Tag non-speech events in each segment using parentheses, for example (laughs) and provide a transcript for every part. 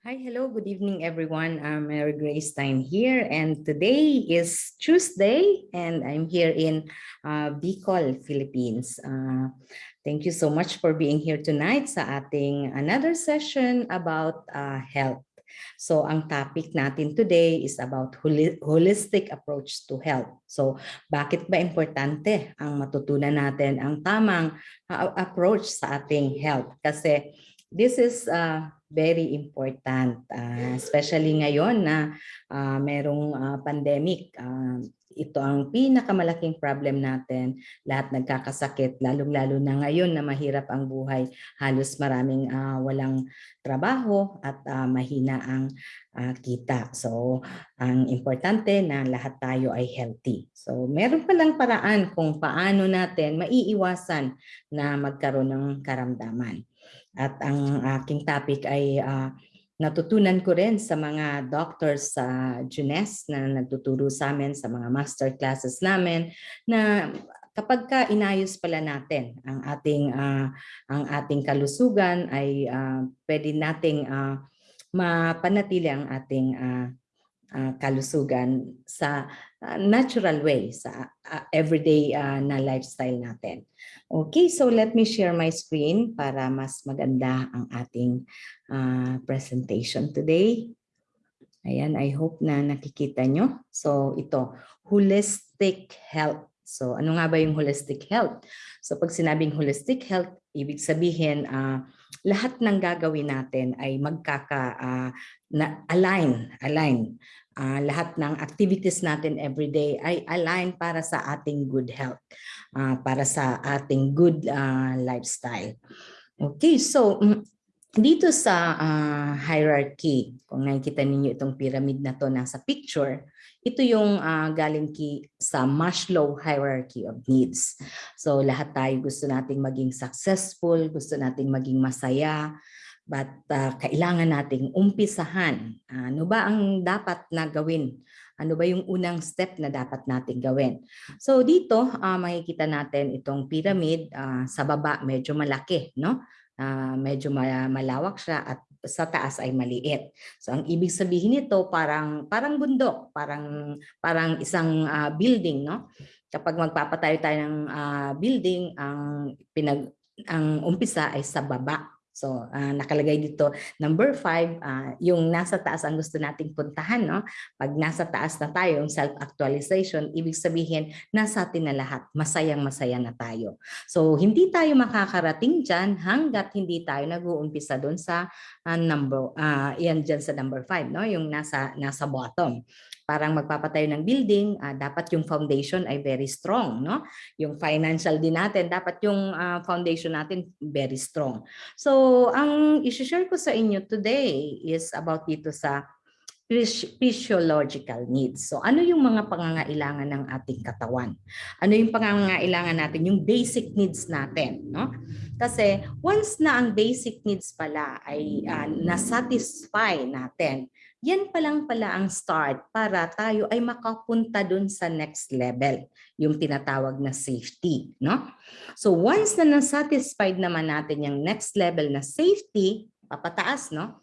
Hi, hello, good evening everyone. I'm Mary Grace Stein here and today is Tuesday and I'm here in uh, Bicol, Philippines. Uh, thank you so much for being here tonight sa ating another session about uh, health. So ang topic natin today is about holi holistic approach to health. So bakit ba importante ang matutunan natin ang tamang uh, approach sa ating health? Kasi this is uh, very important, uh, especially ngayon na uh, merong uh, pandemic. Uh, ito ang pinakamalaking problem natin. Lahat nagkakasakit, lalong-lalo na ngayon na mahirap ang buhay. Halos maraming uh, walang trabaho at uh, mahina ang uh, kita. So, ang importante na lahat tayo ay healthy. So, meron palang paraan kung paano natin maiiwasan na magkaroon ng karamdaman. At ang aking topic ay uh, natutunan ko rin sa mga doctors sa uh, Junes na nagtuturo sa amin sa mga master classes namin na kapag ka inayos pala natin ang ating uh, ang ating kalusugan ay uh, pwede nating uh, mapanatili ang ating uh, uh, kalusugan sa uh, natural way sa uh, everyday uh, na lifestyle natin. Okay, so let me share my screen para mas maganda ang ating uh, presentation today. Ayan, I hope na nakikita nyo. So ito, holistic health. So ano nga ba yung holistic health? So pag sinabing holistic health, ibig sabihin uh, lahat ng gagawin natin ay magkaka uh, na align, align. Uh, lahat ng activities natin everyday ay align para sa ating good health uh, para sa ating good uh, lifestyle. Okay, so mm, dito sa uh, hierarchy, kung nakikita ninyo itong pyramid na to nasa picture, ito yung uh, galing ki sa Maslow hierarchy of needs. So lahat tayo gusto nating maging successful, gusto nating maging masaya, but uh, kailangan nating umpisahan. Ano ba ang dapat na gawin ano ba yung unang step na dapat natin gawin? So dito, uh, makikita natin itong pyramid uh, sa baba medyo malaki, no? Uh, medyo malawak siya at sa taas ay maliit. So ang ibig sabihin nito parang parang bundok, parang parang isang uh, building, no? Kapag magpapatayo tayo ng uh, building, ang pinag ang umpisa ay sa baba. So, uh, nakalagay dito, number five, uh, yung nasa taas ang gusto nating puntahan. No? Pag nasa taas na tayo, yung self-actualization, ibig sabihin, nasa atin na lahat. Masayang-masaya na tayo. So, hindi tayo makakarating dyan hanggat hindi tayo nag-uumpisa doon sa uh, number, uh, yan dyan sa number five, no? yung nasa, nasa bottom parang magpapatayo ng building, uh, dapat yung foundation ay very strong. No? Yung financial din natin, dapat yung uh, foundation natin very strong. So, ang isi-share ko sa inyo today is about dito sa physiological needs. So ano yung mga pangangailangan ng ating katawan? Ano yung pangangailangan natin? Yung basic needs natin. No? Kasi once na ang basic needs pala ay uh, nasatisfy natin, yan pa lang pala ang start para tayo ay makapunta dun sa next level, yung tinatawag na safety. No? So once na nasatisfied naman natin yung next level na safety, papataas, no?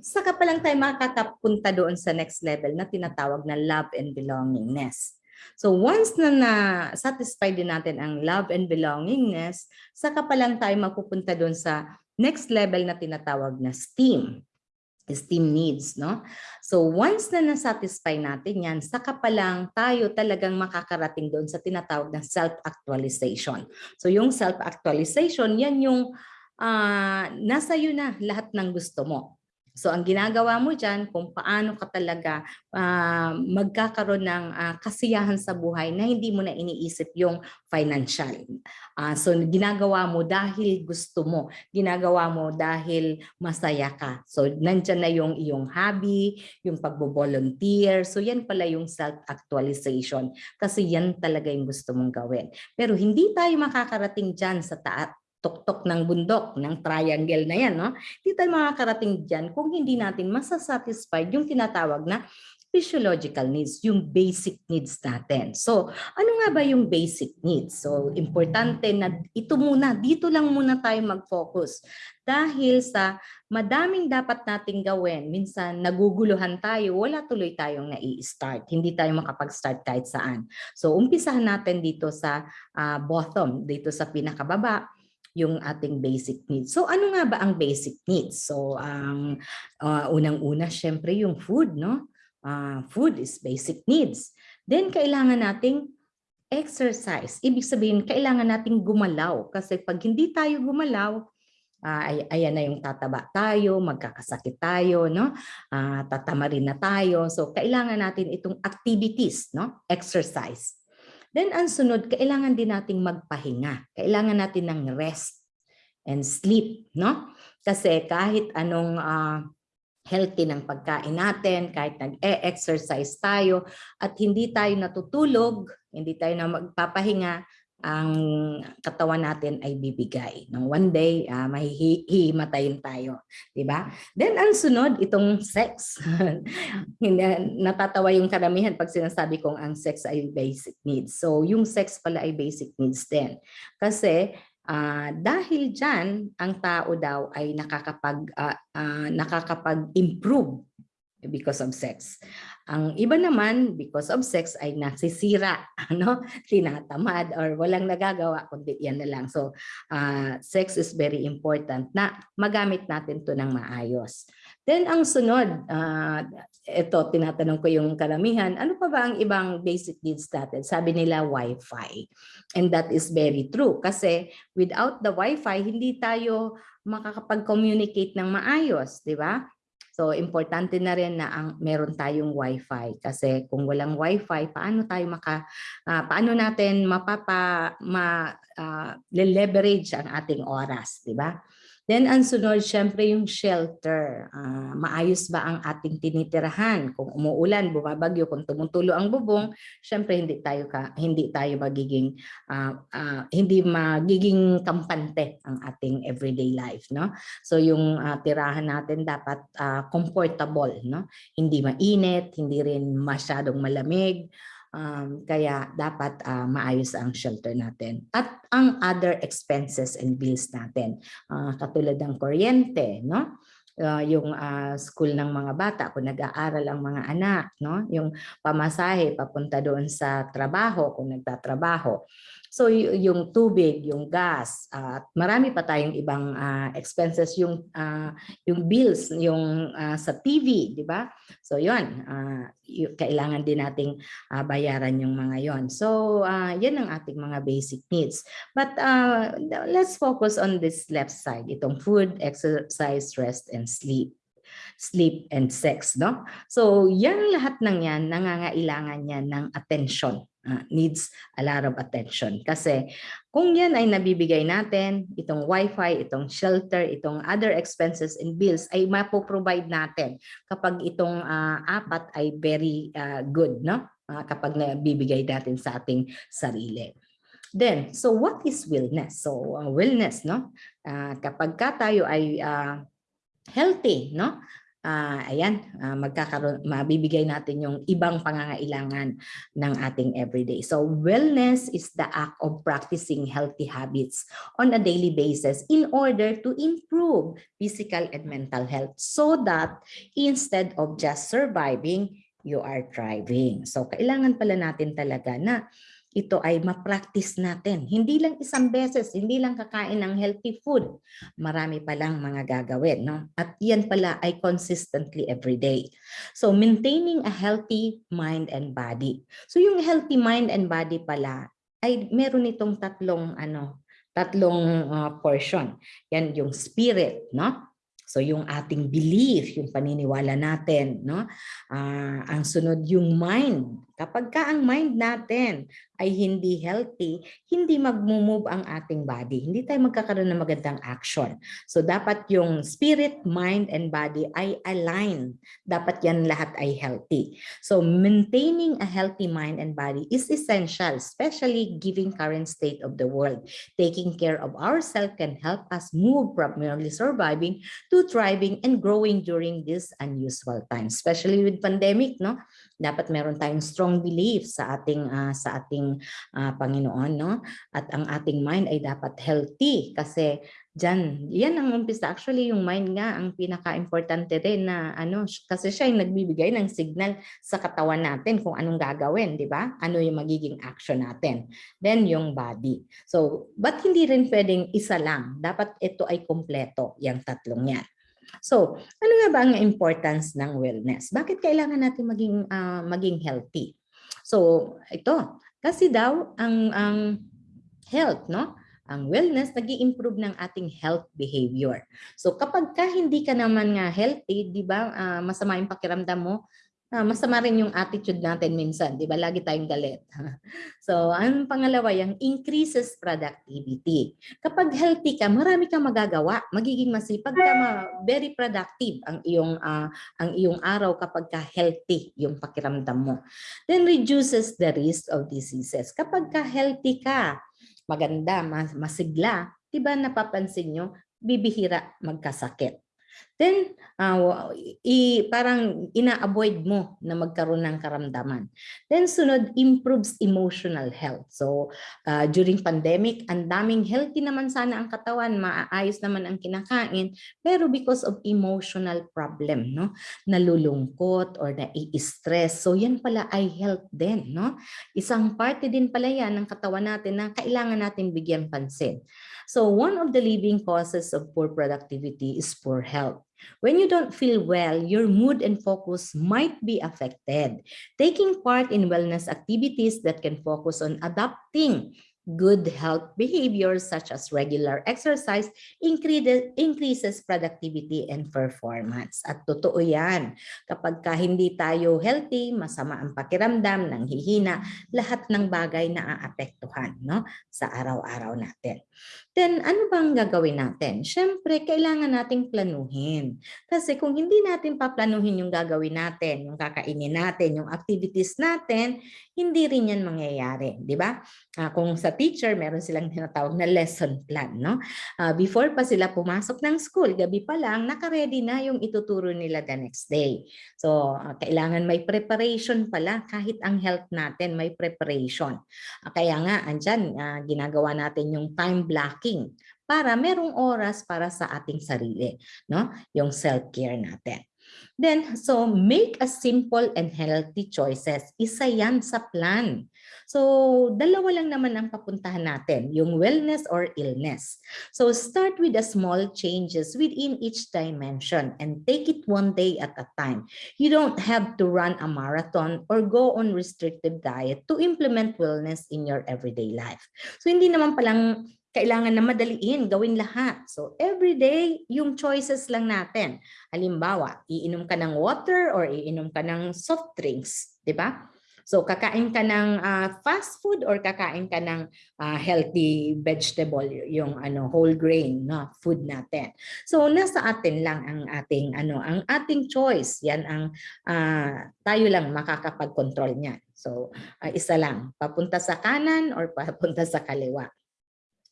saka pa lang tayo makakapunta doon sa next level na tinatawag na love and belongingness. So once na na-satisfy din natin ang love and belongingness, saka pa lang tayo mapupunta doon sa next level na tinatawag na STEAM esteem needs, no? So once na nasatisfy natin yan, saka pa lang tayo talagang makakarating doon sa tinatawag na self-actualization. So yung self-actualization, yan yung uh, nasa iyo na lahat ng gusto mo. So ang ginagawa mo dyan kung paano ka talaga uh, magkakaroon ng uh, kasiyahan sa buhay na hindi mo na iniisip yung financial. Uh, so ginagawa mo dahil gusto mo, ginagawa mo dahil masaya ka. So nandyan na yung iyong hobby, yung pagbo-volunteer. So yan pala yung self-actualization kasi yan talaga yung gusto mong gawin. Pero hindi tayo makakarating dyan sa taat tuktok ng bundok, ng triangle na yan. No? Hindi tayo makakarating dyan kung hindi natin masasatisfied yung tinatawag na physiological needs, yung basic needs natin. So, ano nga ba yung basic needs? So, importante na ito muna, dito lang muna tayo mag-focus. Dahil sa madaming dapat nating gawin, minsan naguguluhan tayo, wala tuloy tayong nai-start. Hindi tayo makapag-start kahit saan. So, umpisahan natin dito sa ah, bottom, dito sa pinakababa, yung ating basic needs. So ano nga ba ang basic needs? So ang ah, unang-una syempre yung food, no? Ah, food is basic needs. Then kailangan nating exercise. Ibig sabihin kailangan nating gumalaw kasi pag hindi tayo gumalaw, ah, ay, ayan na yung tataba tayo, magkakasakit tayo, no? Ah, tatama rin na tayo. So kailangan natin itong activities, no? Exercise. Then ang sunod, kailangan din nating magpahinga. Kailangan natin ng rest and sleep, no? Kasi kahit anong ah, healthy ng pagkain natin, kahit nag-e-exercise tayo at hindi tayo natutulog, hindi tayo na magpapahinga, ang katawan natin ay bibigay. No? One day, uh, mahihimatayin tayo. di ba? Then ang sunod, itong sex. (laughs) Natatawa yung karamihan pag sinasabi kong ang sex ay basic needs. So yung sex pala ay basic needs din. Kasi ah, dahil dyan, ang tao daw ay nakakapag, ah, ah, nakakapag-improve because of sex. Ang iba naman, because of sex, ay nasisira, (laughs) ano, tinatamad, or walang nagagawa, kundi yan na lang. So, ah, sex is very important na magamit natin to ng maayos. Then, ang sunod, ah, ito, tinatanong ko yung karamihan, ano pa ba ang ibang basic needs natin? Sabi nila, Wi-Fi. And that is very true. Kasi without the Wi-Fi, hindi tayo makakapag-communicate ng maayos, di ba? So importante na rin na ang meron tayong wifi kasi kung walang wifi paano tayo maka ah, paano natin mapapa ma ah, leverage ang ating oras, di ba? Then ang sunod syempre yung shelter. Ah, maayos ba ang ating tinitirahan? Kung umuulan, bumabagyo, kung tumutulo ang bubong, syempre hindi tayo ka, hindi tayo magiging ah, ah, hindi magiging kampante ang ating everyday life, no? So yung ah, tirahan natin dapat ah, comfortable, no? Hindi mainit, hindi rin masyadong malamig. Um, kaya dapat ah, maayos ang shelter natin. At ang other expenses and bills natin, ah, katulad ng kuryente, no? Ah, yung ah, school ng mga bata, kung nag-aaral ang mga anak, no? Yung pamasahe papunta doon sa trabaho kung nagtatrabaho. So yung tubig, yung gas, at marami pa tayong ibang ah, expenses yung ah, yung bills, yung ah, sa TV, di ba? So yun, y- kailangan din nating ah, bayaran yung mga yon. So ah, yan ang ating mga basic needs. But ah, let's focus on this left side, itong food, exercise, rest, and sleep sleep and sex, no? So, yan lahat ng yan, nangangailangan yan ng attention, ah, needs a lot of attention. Kasi kung yan ay nabibigay natin, itong wifi, itong shelter, itong other expenses and bills ay mapoprovide natin kapag itong ah, apat ay very ah, good, no? Ah, kapag nabibigay natin sa ating sarili. Then, so what is wellness? So, uh, wellness, no? Ah, kapag ka tayo ay ah, healthy, no? Ah, ayan, ah, magkakaroon mabibigay natin yung ibang pangangailangan ng ating everyday. So wellness is the act of practicing healthy habits on a daily basis in order to improve physical and mental health so that instead of just surviving, you are thriving. So kailangan pala natin talaga na ito ay ma-practice natin. Hindi lang isang beses, hindi lang kakain ng healthy food. Marami palang mga gagawin. No? At yan pala ay consistently every day. So maintaining a healthy mind and body. So yung healthy mind and body pala ay meron itong tatlong ano, tatlong uh, portion. Yan yung spirit, no? So yung ating belief, yung paniniwala natin, no? Ah, ang sunod yung mind, Kapag ka ang mind natin ay hindi healthy, hindi mag-move ang ating body. Hindi tayo magkakaroon ng magandang action. So dapat yung spirit, mind, and body ay aligned. Dapat yan lahat ay healthy. So maintaining a healthy mind and body is essential, especially given current state of the world. Taking care of ourselves can help us move from merely surviving to thriving and growing during this unusual time, especially with pandemic, no? Dapat meron tayong strong belief sa ating ah, sa ating ah, Panginoon, no? At ang ating mind ay dapat healthy kasi Diyan, yan ang umpisa. Actually, yung mind nga ang pinaka-importante rin na ano, kasi siya yung nagbibigay ng signal sa katawan natin kung anong gagawin, di ba? Ano yung magiging action natin. Then, yung body. So, but hindi rin pwedeng isa lang. Dapat ito ay kompleto, yung tatlong yan. So, ano nga ba ang importance ng wellness? Bakit kailangan natin maging ah, maging healthy? So, ito, kasi daw ang ang health, no? Ang wellness nag improve ng ating health behavior. So kapag ka hindi ka naman nga healthy, 'di ba? ah, masama yung pakiramdam mo, ah, masama rin yung attitude natin minsan, 'di ba? Lagi tayong galit. (laughs) so, ang pangalawa, yung increases productivity. Kapag healthy ka, marami kang magagawa, magiging masipag ka, ma- very productive ang iyong ah, ang iyong araw kapag ka healthy yung pakiramdam mo. Then reduces the risk of diseases. Kapag ka healthy ka, maganda, mas, masigla, 'di ba napapansin nyo, bibihira magkasakit. Then, ah, i, parang ina-avoid mo na magkaroon ng karamdaman. Then sunod, improves emotional health. So, ah, during pandemic, ang daming healthy naman sana ang katawan, maayos naman ang kinakain, pero because of emotional problem, no? Nalulungkot or nai-stress. So, yan pala ay health din, no? Isang parte din pala yan ng katawan natin na kailangan natin bigyan pansin. So one of the leading causes of poor productivity is poor health. When you don't feel well, your mood and focus might be affected. Taking part in wellness activities that can focus on adapting good health behaviors such as regular exercise increases, productivity and performance. At totoo yan. Kapag ka hindi tayo healthy, masama ang pakiramdam, nanghihina, lahat ng bagay na aapektuhan no, sa araw-araw natin. Then, ano bang gagawin natin? Siyempre, kailangan nating planuhin. Kasi kung hindi natin paplanuhin yung gagawin natin, yung kakainin natin, yung activities natin, hindi rin yan mangyayari. Di ba? Ah, kung sa teacher, meron silang tinatawag na lesson plan. No? Ah, before pa sila pumasok ng school, gabi pa lang, nakaredy na yung ituturo nila the next day. So, ah, kailangan may preparation pala. Kahit ang health natin, may preparation. Ah, kaya nga, andyan, ah, ginagawa natin yung time blocking para merong oras para sa ating sarili, no? Yung self-care natin. Then, so make a simple and healthy choices. Isa yan sa plan. So, dalawa lang naman ang papuntahan natin, yung wellness or illness. So, start with the small changes within each dimension and take it one day at a time. You don't have to run a marathon or go on restrictive diet to implement wellness in your everyday life. So, hindi naman palang kailangan na madaliin, gawin lahat. So every day, yung choices lang natin. Halimbawa, iinom ka ng water or iinom ka ng soft drinks, di ba? So kakain ka ng ah, fast food or kakain ka ng ah, healthy vegetable, yung ano whole grain na food natin. So nasa atin lang ang ating ano, ang ating choice. Yan ang ah, tayo lang makakapag-control niyan. So ah, isa lang, papunta sa kanan or papunta sa kaliwa.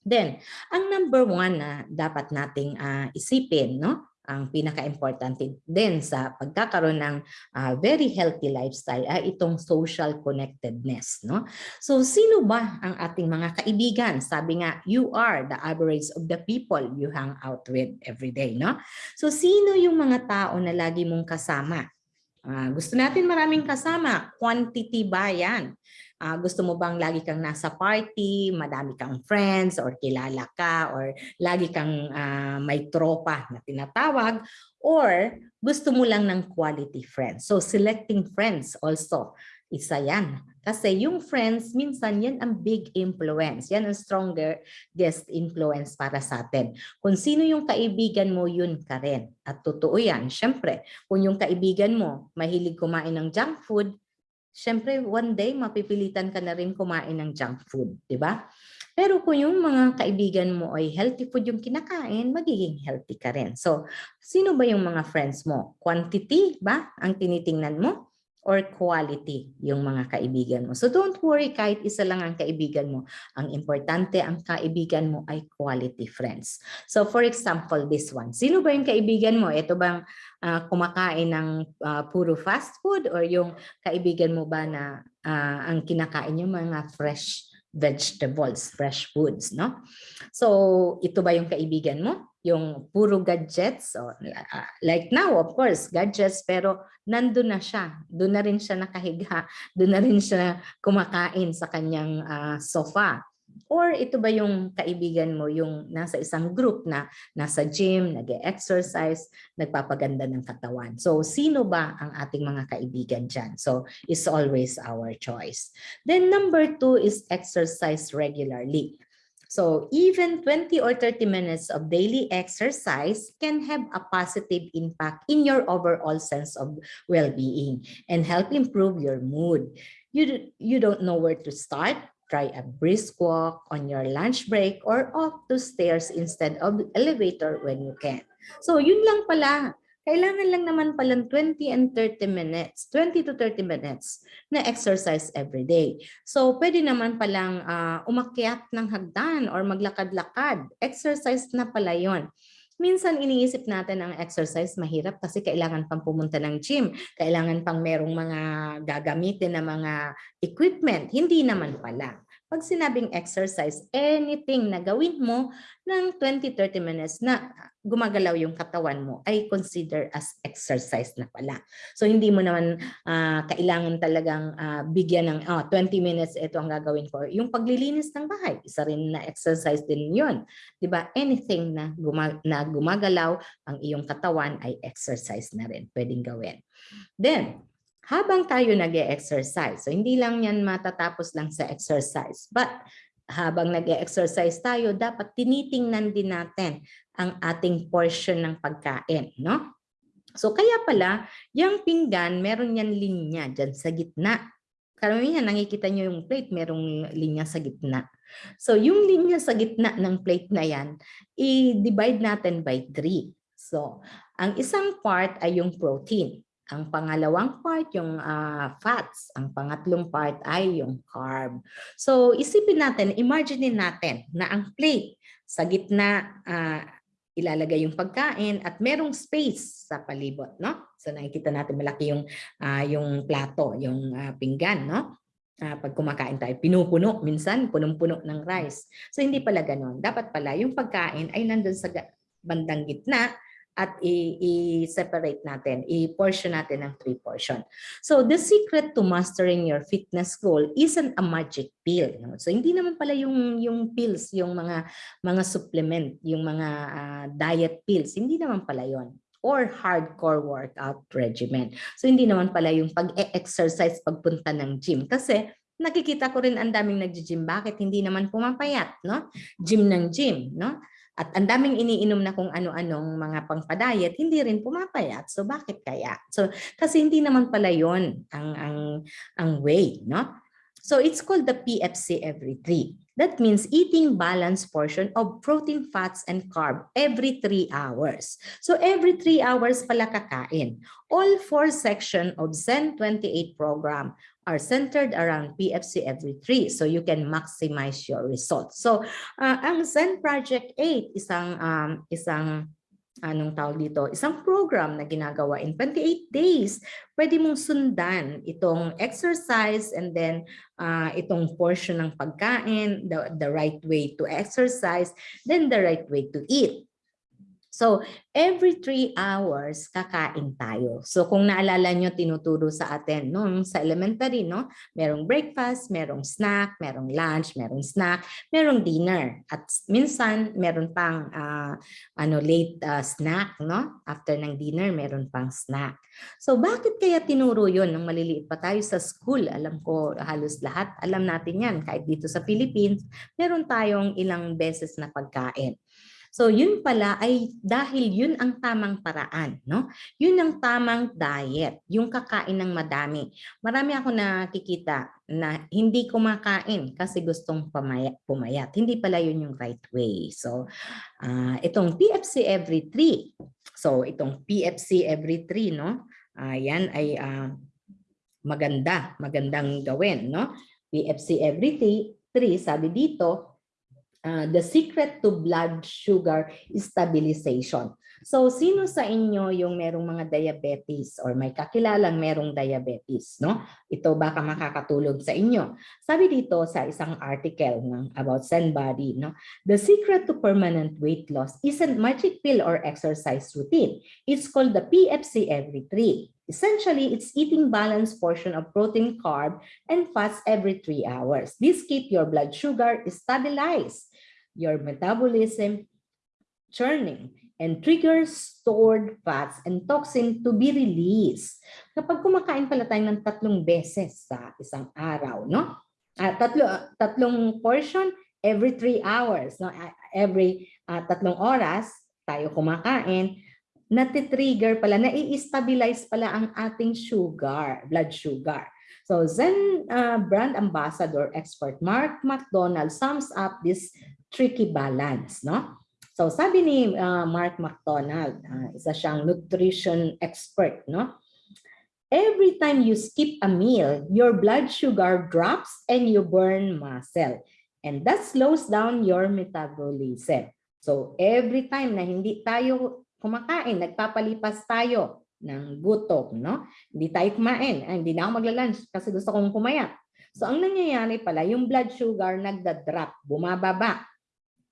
Then, ang number one na dapat nating ah, isipin, no? Ang pinaka-importante din sa pagkakaroon ng ah, very healthy lifestyle ay itong social connectedness. No? So, sino ba ang ating mga kaibigan? Sabi nga, you are the average of the people you hang out with every day. No? So, sino yung mga tao na lagi mong kasama? Ah, gusto natin maraming kasama. Quantity ba yan? Ah, gusto mo bang lagi kang nasa party, madami kang friends or kilala ka or lagi kang ah, may tropa na tinatawag or gusto mo lang ng quality friends. So selecting friends also isa yan. Kasi yung friends, minsan yan ang big influence. Yan ang stronger guest influence para sa atin. Kung sino yung kaibigan mo, yun ka rin. At totoo yan. Siyempre, kung yung kaibigan mo mahilig kumain ng junk food, syempre one day mapipilitan ka na rin kumain ng junk food, di ba? Pero kung yung mga kaibigan mo ay healthy food yung kinakain, magiging healthy ka rin. So, sino ba yung mga friends mo? Quantity ba ang tinitingnan mo? Or quality yung mga kaibigan mo? So don't worry kahit isa lang ang kaibigan mo. Ang importante, ang kaibigan mo ay quality friends. So for example, this one. Sino ba yung kaibigan mo? Ito bang ah, kumakain ng ah, puro fast food or yung kaibigan mo ba na ah, ang kinakain yung mga fresh vegetables, fresh foods, no? So, ito ba yung kaibigan mo? Yung puro gadgets? O, ah, like now, of course, gadgets, pero nandun na siya. Doon na rin siya nakahiga. (laughs) Doon na rin siya kumakain sa kanyang ah, sofa. Or ito ba yung kaibigan mo, yung nasa isang group na nasa gym, nag-exercise, nagpapaganda ng katawan. So, sino ba ang ating mga kaibigan dyan? So, it's always our choice. Then number two is exercise regularly. So even 20 or 30 minutes of daily exercise can have a positive impact in your overall sense of well-being and help improve your mood. You, you don't know where to start? Try a brisk walk on your lunch break or off to stairs instead of elevator when you can. So yun lang pala. Kailangan lang naman palang 20 and 30 minutes, 20 to 30 minutes na exercise every day. So pwede naman palang ah, umakyat ng hagdan or maglakad-lakad. Exercise na pala yon. Minsan iniisip natin ang exercise mahirap kasi kailangan pang pumunta ng gym, kailangan pang merong mga gagamitin na mga equipment. Hindi naman pala. Pag sinabing exercise, anything na gawin mo ng 20-30 minutes na gumagalaw yung katawan mo ay consider as exercise na pala. So hindi mo naman ah, kailangan talagang ah, bigyan ng oh, 20 minutes ito ang gagawin ko. Yung paglilinis ng bahay, isa rin na exercise din. 'Di ba? Anything na, guma- na gumagalaw ang iyong katawan ay exercise na rin pwedeng gawin. Then, habang tayo nag exercise so hindi lang yan matatapos lang sa exercise, but habang nag exercise tayo, dapat tinitingnan din natin ang ating portion ng pagkain, no? So kaya pala, yung pinggan, meron yan linya dyan sa gitna. Karamihan, nakikita nyo yung plate, merong linya sa gitna. So yung linya sa gitna ng plate na yan, i-divide natin by 3. So, ang isang part ay yung protein. Ang pangalawang part yung ah, fats. Ang pangatlong part ay yung carb. So isipin natin, imagine natin na ang plate sa gitna ah, ilalagay yung pagkain at merong space sa palibot, no? So nakikita natin malaki yung ah, yung plato, yung ah, pinggan, no? Ah, pag kumakain tayo, pinupuno minsan, punong-puno ng rice. So hindi pala ganoon. Dapat pala yung pagkain ay nandun sa bandang gitna at i-separate natin, i-portion natin ng three portion. So the secret to mastering your fitness goal isn't a magic pill. No? So hindi naman pala yung yung pills, yung mga mga supplement, yung mga ah, diet pills, hindi naman pala yon or hardcore workout regimen. So hindi naman pala yung pag-exercise pagpunta ng gym kasi nakikita ko rin ang daming nagji-gym bakit hindi naman pumapayat, no? Gym ng gym, no? At ang daming iniinom na kung ano-anong mga pangpadayet, hindi rin pumapayat. So bakit kaya? So kasi hindi naman pala 'yon ang ang ang way, no? So it's called the PFC every 3. That means eating balanced portion of protein, fats, and carb every 3 hours. So every 3 hours pala kakain. All four section of Zen 28 program are centered around PFC every 3 so you can maximize your results. So ah, ang Zen Project 8 isang um, isang anong tawag dito, isang program na ginagawa in 28 days. Pwede mong sundan itong exercise and then ah, itong portion ng pagkain, the, the right way to exercise, then the right way to eat. So, every three hours, kakain tayo. So, kung naalala nyo, tinuturo sa atin nung sa elementary, no? Merong breakfast, merong snack, merong lunch, merong snack, merong dinner. At minsan, meron pang ah, ano, late ah, snack, no? After ng dinner, meron pang snack. So, bakit kaya tinuro yon nung maliliit pa tayo sa school? Alam ko halos lahat, alam natin yan. Kahit dito sa Philippines, meron tayong ilang beses na pagkain. So yun pala ay dahil yun ang tamang paraan, no? Yun ang tamang diet, yung kakain ng madami. Marami ako nakikita na hindi kumakain kasi gustong pamaya, pumayat. Hindi pala yun yung right way. So ah, itong PFC every 3. So itong PFC every 3, no? Ah, yan ay ah, maganda, magandang gawin, no? PFC every 3, sabi dito, uh, the secret to blood sugar stabilization. So, sino sa inyo yung merong mga diabetes or may kakilalang merong diabetes, no? Ito baka makakatulog sa inyo. Sabi dito sa isang article ng about Zenbody, no? The secret to permanent weight loss isn't magic pill or exercise routine. It's called the PFC every three. Essentially, it's eating balanced portion of protein, carb, and fats every three hours. This keep your blood sugar stabilized, your metabolism churning, and triggers stored fats and toxin to be released. Kapag kumakain pala tayo ng tatlong beses sa isang araw, no? Ah, tatlo, tatlong portion every three hours, no? Ah, Every ah, tatlong oras tayo kumakain, natitrigger pala, nai-stabilize pala ang ating sugar, blood sugar. So Zen uh, brand ambassador expert Mark McDonald sums up this tricky balance, no? So sabi ni uh, Mark McDonald, uh, isa siyang nutrition expert, no? Every time you skip a meal, your blood sugar drops and you burn muscle. And that slows down your metabolism. So every time na hindi tayo kumakain, nagpapalipas tayo ng gutom, no? Hindi tayo kumain, ay, hindi na ako magla-lunch kasi gusto kong pumayat. So ang nangyayari pala, yung blood sugar nagda-drop, bumababa.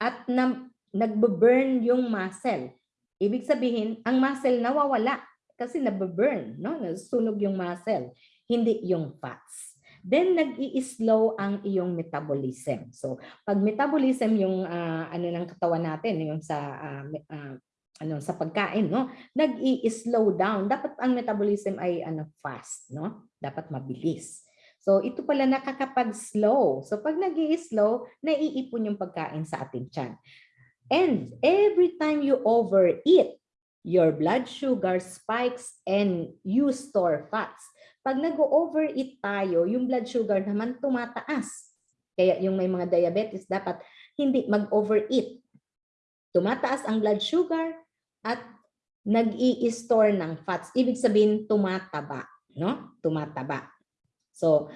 At na, nagbe-burn yung muscle. Ibig sabihin, ang muscle nawawala kasi nabe-burn, no? Nasusunog yung muscle, hindi yung fats. Then nag-i-slow ang iyong metabolism. So, pag metabolism yung ah, ano ng katawan natin, yung sa ah, me- ah, ano sa pagkain, no? Nag-i-slow down. Dapat ang metabolism ay ano fast, no? Dapat mabilis. So, ito pala nakakapag-slow. So, pag nag slow naiipon yung pagkain sa ating tiyan. And every time you overeat, your blood sugar spikes and you store fats. Pag nag-overeat tayo, yung blood sugar naman tumataas. Kaya yung may mga diabetes, dapat hindi mag-overeat. Tumataas ang blood sugar at nag-i-store ng fats. Ibig sabihin, tumataba. No? Tumataba. So,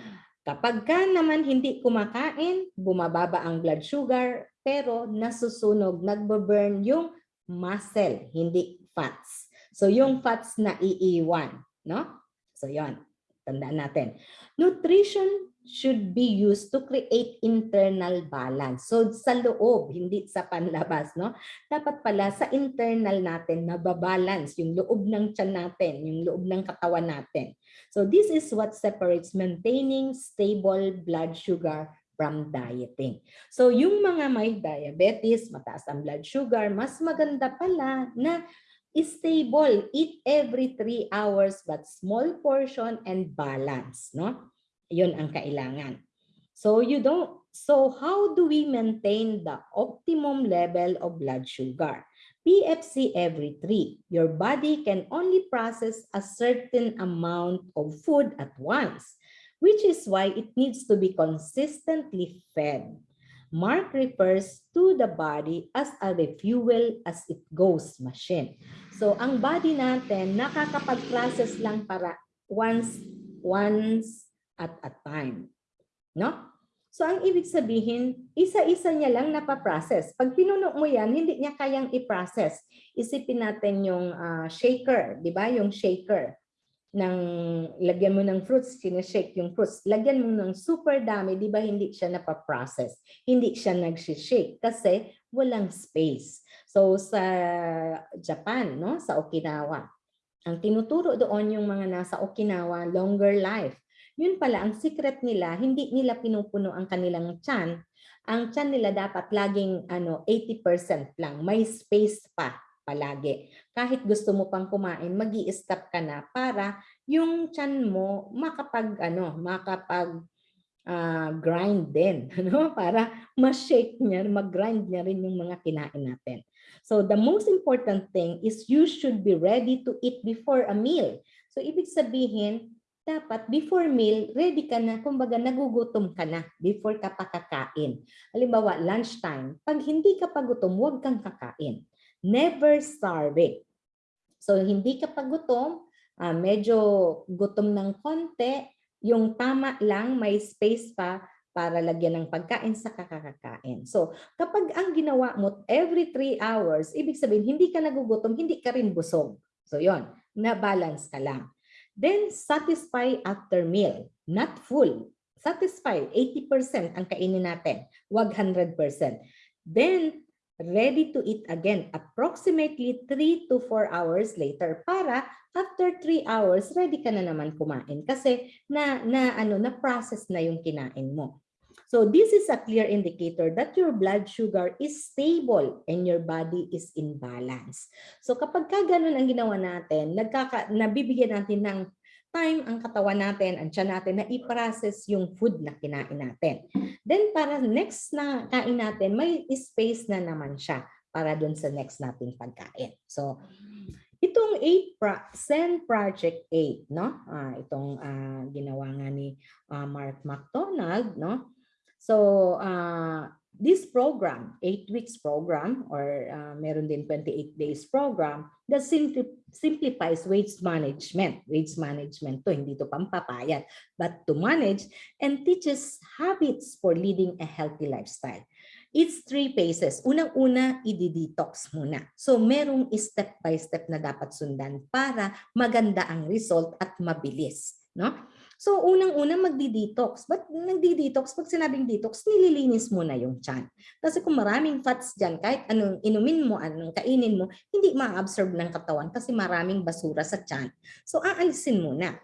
kapag ka naman hindi kumakain, bumababa ang blood sugar, pero nasusunog, nagbo-burn yung muscle, hindi fats. So, yung fats na iiwan. No? So, yon Tandaan natin. Nutrition should be used to create internal balance. So sa loob, hindi sa panlabas, no? Dapat pala sa internal natin nababalance yung loob ng tiyan natin, yung loob ng katawan natin. So this is what separates maintaining stable blood sugar from dieting. So yung mga may diabetes, mataas ang blood sugar, mas maganda pala na stable, eat every 3 hours but small portion and balance, no? 'Yun ang kailangan. So you don't so how do we maintain the optimum level of blood sugar? PFC every 3. Your body can only process a certain amount of food at once, which is why it needs to be consistently fed. Mark refers to the body as a refuel as it goes machine. So ang body natin nakakapag-process lang para once once at a time. No? So ang ibig sabihin, isa-isa niya lang napaprocess. Pag pinuno mo yan, hindi niya kayang i-process. Isipin natin yung ah, shaker, di ba? Yung shaker ng lagyan mo ng fruits, sinashake yung fruits. Lagyan mo ng super dami, di ba hindi siya napaprocess? Hindi siya nagsishake kasi walang space. So sa Japan, no, sa Okinawa, ang tinuturo doon yung mga nasa Okinawa, longer life. Yun pala, ang secret nila, hindi nila pinupuno ang kanilang tiyan. Ang tiyan nila dapat laging ano, 80% lang. May space pa palagi. Kahit gusto mo pang kumain, mag stop ka na para yung tiyan mo makapag ano, makapag ah, grind din, (laughs) ano? Para ma-shake niya, mag-grind niya rin yung mga kinain natin. So the most important thing is you should be ready to eat before a meal. So ibig sabihin, dapat before meal, ready ka na, kumbaga nagugutom ka na before ka pa kakain. Halimbawa, lunchtime, pag hindi ka pa gutom, huwag kang kakain. Never starving. So hindi ka pa gutom, ah, medyo gutom ng konti, yung tama lang, may space pa para lagyan ng pagkain sa kakakain. So kapag ang ginawa mo every 3 hours, ibig sabihin hindi ka nagugutom, hindi ka rin busog. So yon, na-balance ka lang. Then satisfy after meal, not full. Satisfy, 80% ang kainin natin, wag 100%. Then ready to eat again approximately 3 to 4 hours later para after 3 hours ready ka na naman kumain kasi na na ano na process na yung kinain mo. So this is a clear indicator that your blood sugar is stable and your body is in balance. So kapag ka ganun ang ginawa natin, nagkaka, nabibigyan natin ng time ang katawan natin, ang tiyan natin na i-process yung food na kinain natin. Then para next na kain natin, may space na naman siya para dun sa next nating pagkain. So itong 8 pro Zen Project 8, no? Ah, itong ah, ginawa nga ni ah, Mark McDonald, no? So, uh, this program, 8 weeks program or uh, meron din 28 days program that simpli simplifies waste management. Waste management to, hindi to pampapayat, but to manage and teaches habits for leading a healthy lifestyle. It's three phases. Unang-una, i-detox muna. So, merong step by step na dapat sundan para maganda ang result at mabilis. No? So unang-una magdi-detox. But nagdi-detox? Pag sinabing detox, nililinis mo na yung tiyan. Kasi kung maraming fats dyan, kahit anong inumin mo, anong kainin mo, hindi ma-absorb ng katawan kasi maraming basura sa tiyan. So aalisin muna.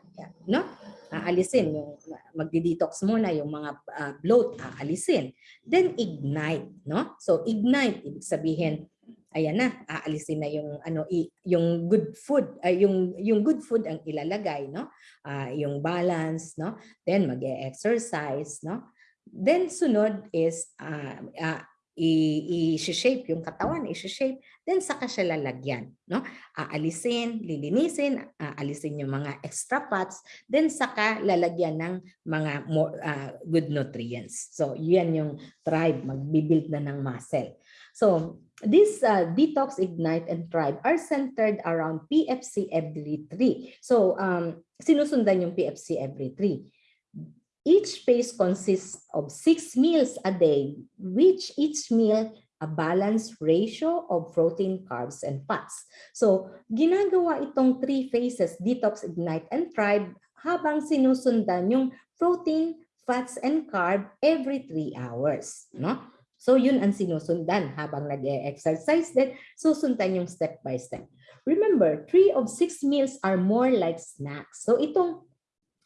No? Aalisin yung magdi-detox muna yung mga uh, bloat, aalisin. Then ignite, no? So ignite ibig sabihin ayan na aalisin na yung ano yung good food ay yung yung good food ang ilalagay no uh, yung balance no then mag-exercise no then sunod is uh, uh, i-shape yung katawan, i-shape, then saka siya lalagyan. No? Aalisin, lilinisin, aalisin yung mga extra fats, then saka lalagyan ng mga more, uh, good nutrients. So, yan yung tribe, magbibuild na ng muscle. So, this uh, detox, ignite, and thrive are centered around PFC every three. So, um, sinusundan yung PFC every three. Each phase consists of six meals a day, which each meal a balanced ratio of protein, carbs, and fats. So, ginagawa itong three phases, detox, ignite, and thrive, habang sinusundan yung protein, fats, and carb every three hours. No? So yun ang sinusundan habang nag-exercise din, susundan yung step by step. Remember, three of six meals are more like snacks. So itong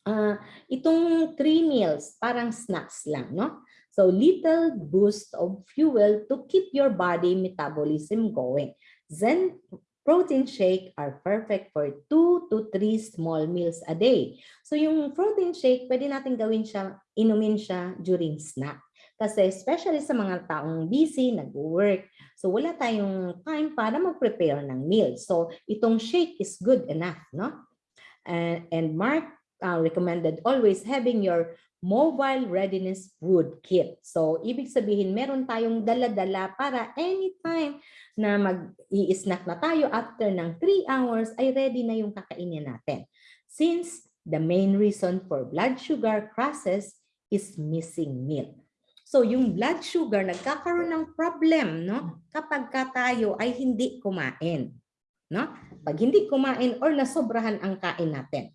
uh, itong three meals, parang snacks lang, no? So little boost of fuel to keep your body metabolism going. Then protein shake are perfect for two to three small meals a day. So yung protein shake, pwede natin gawin siya, inumin siya during snack. Kasi especially sa mga taong busy, nag-work, so wala tayong time para mag-prepare ng meal. So itong shake is good enough, no? And, and Mark uh, recommended always having your mobile readiness food kit. So, ibig sabihin, meron tayong dala-dala para anytime na mag-i-snack na tayo after ng 3 hours ay ready na yung kakainin natin. Since the main reason for blood sugar crosses is missing milk. So yung blood sugar nagkakaroon ng problem no kapag ka tayo ay hindi kumain. No? Pag hindi kumain or nasobrahan ang kain natin.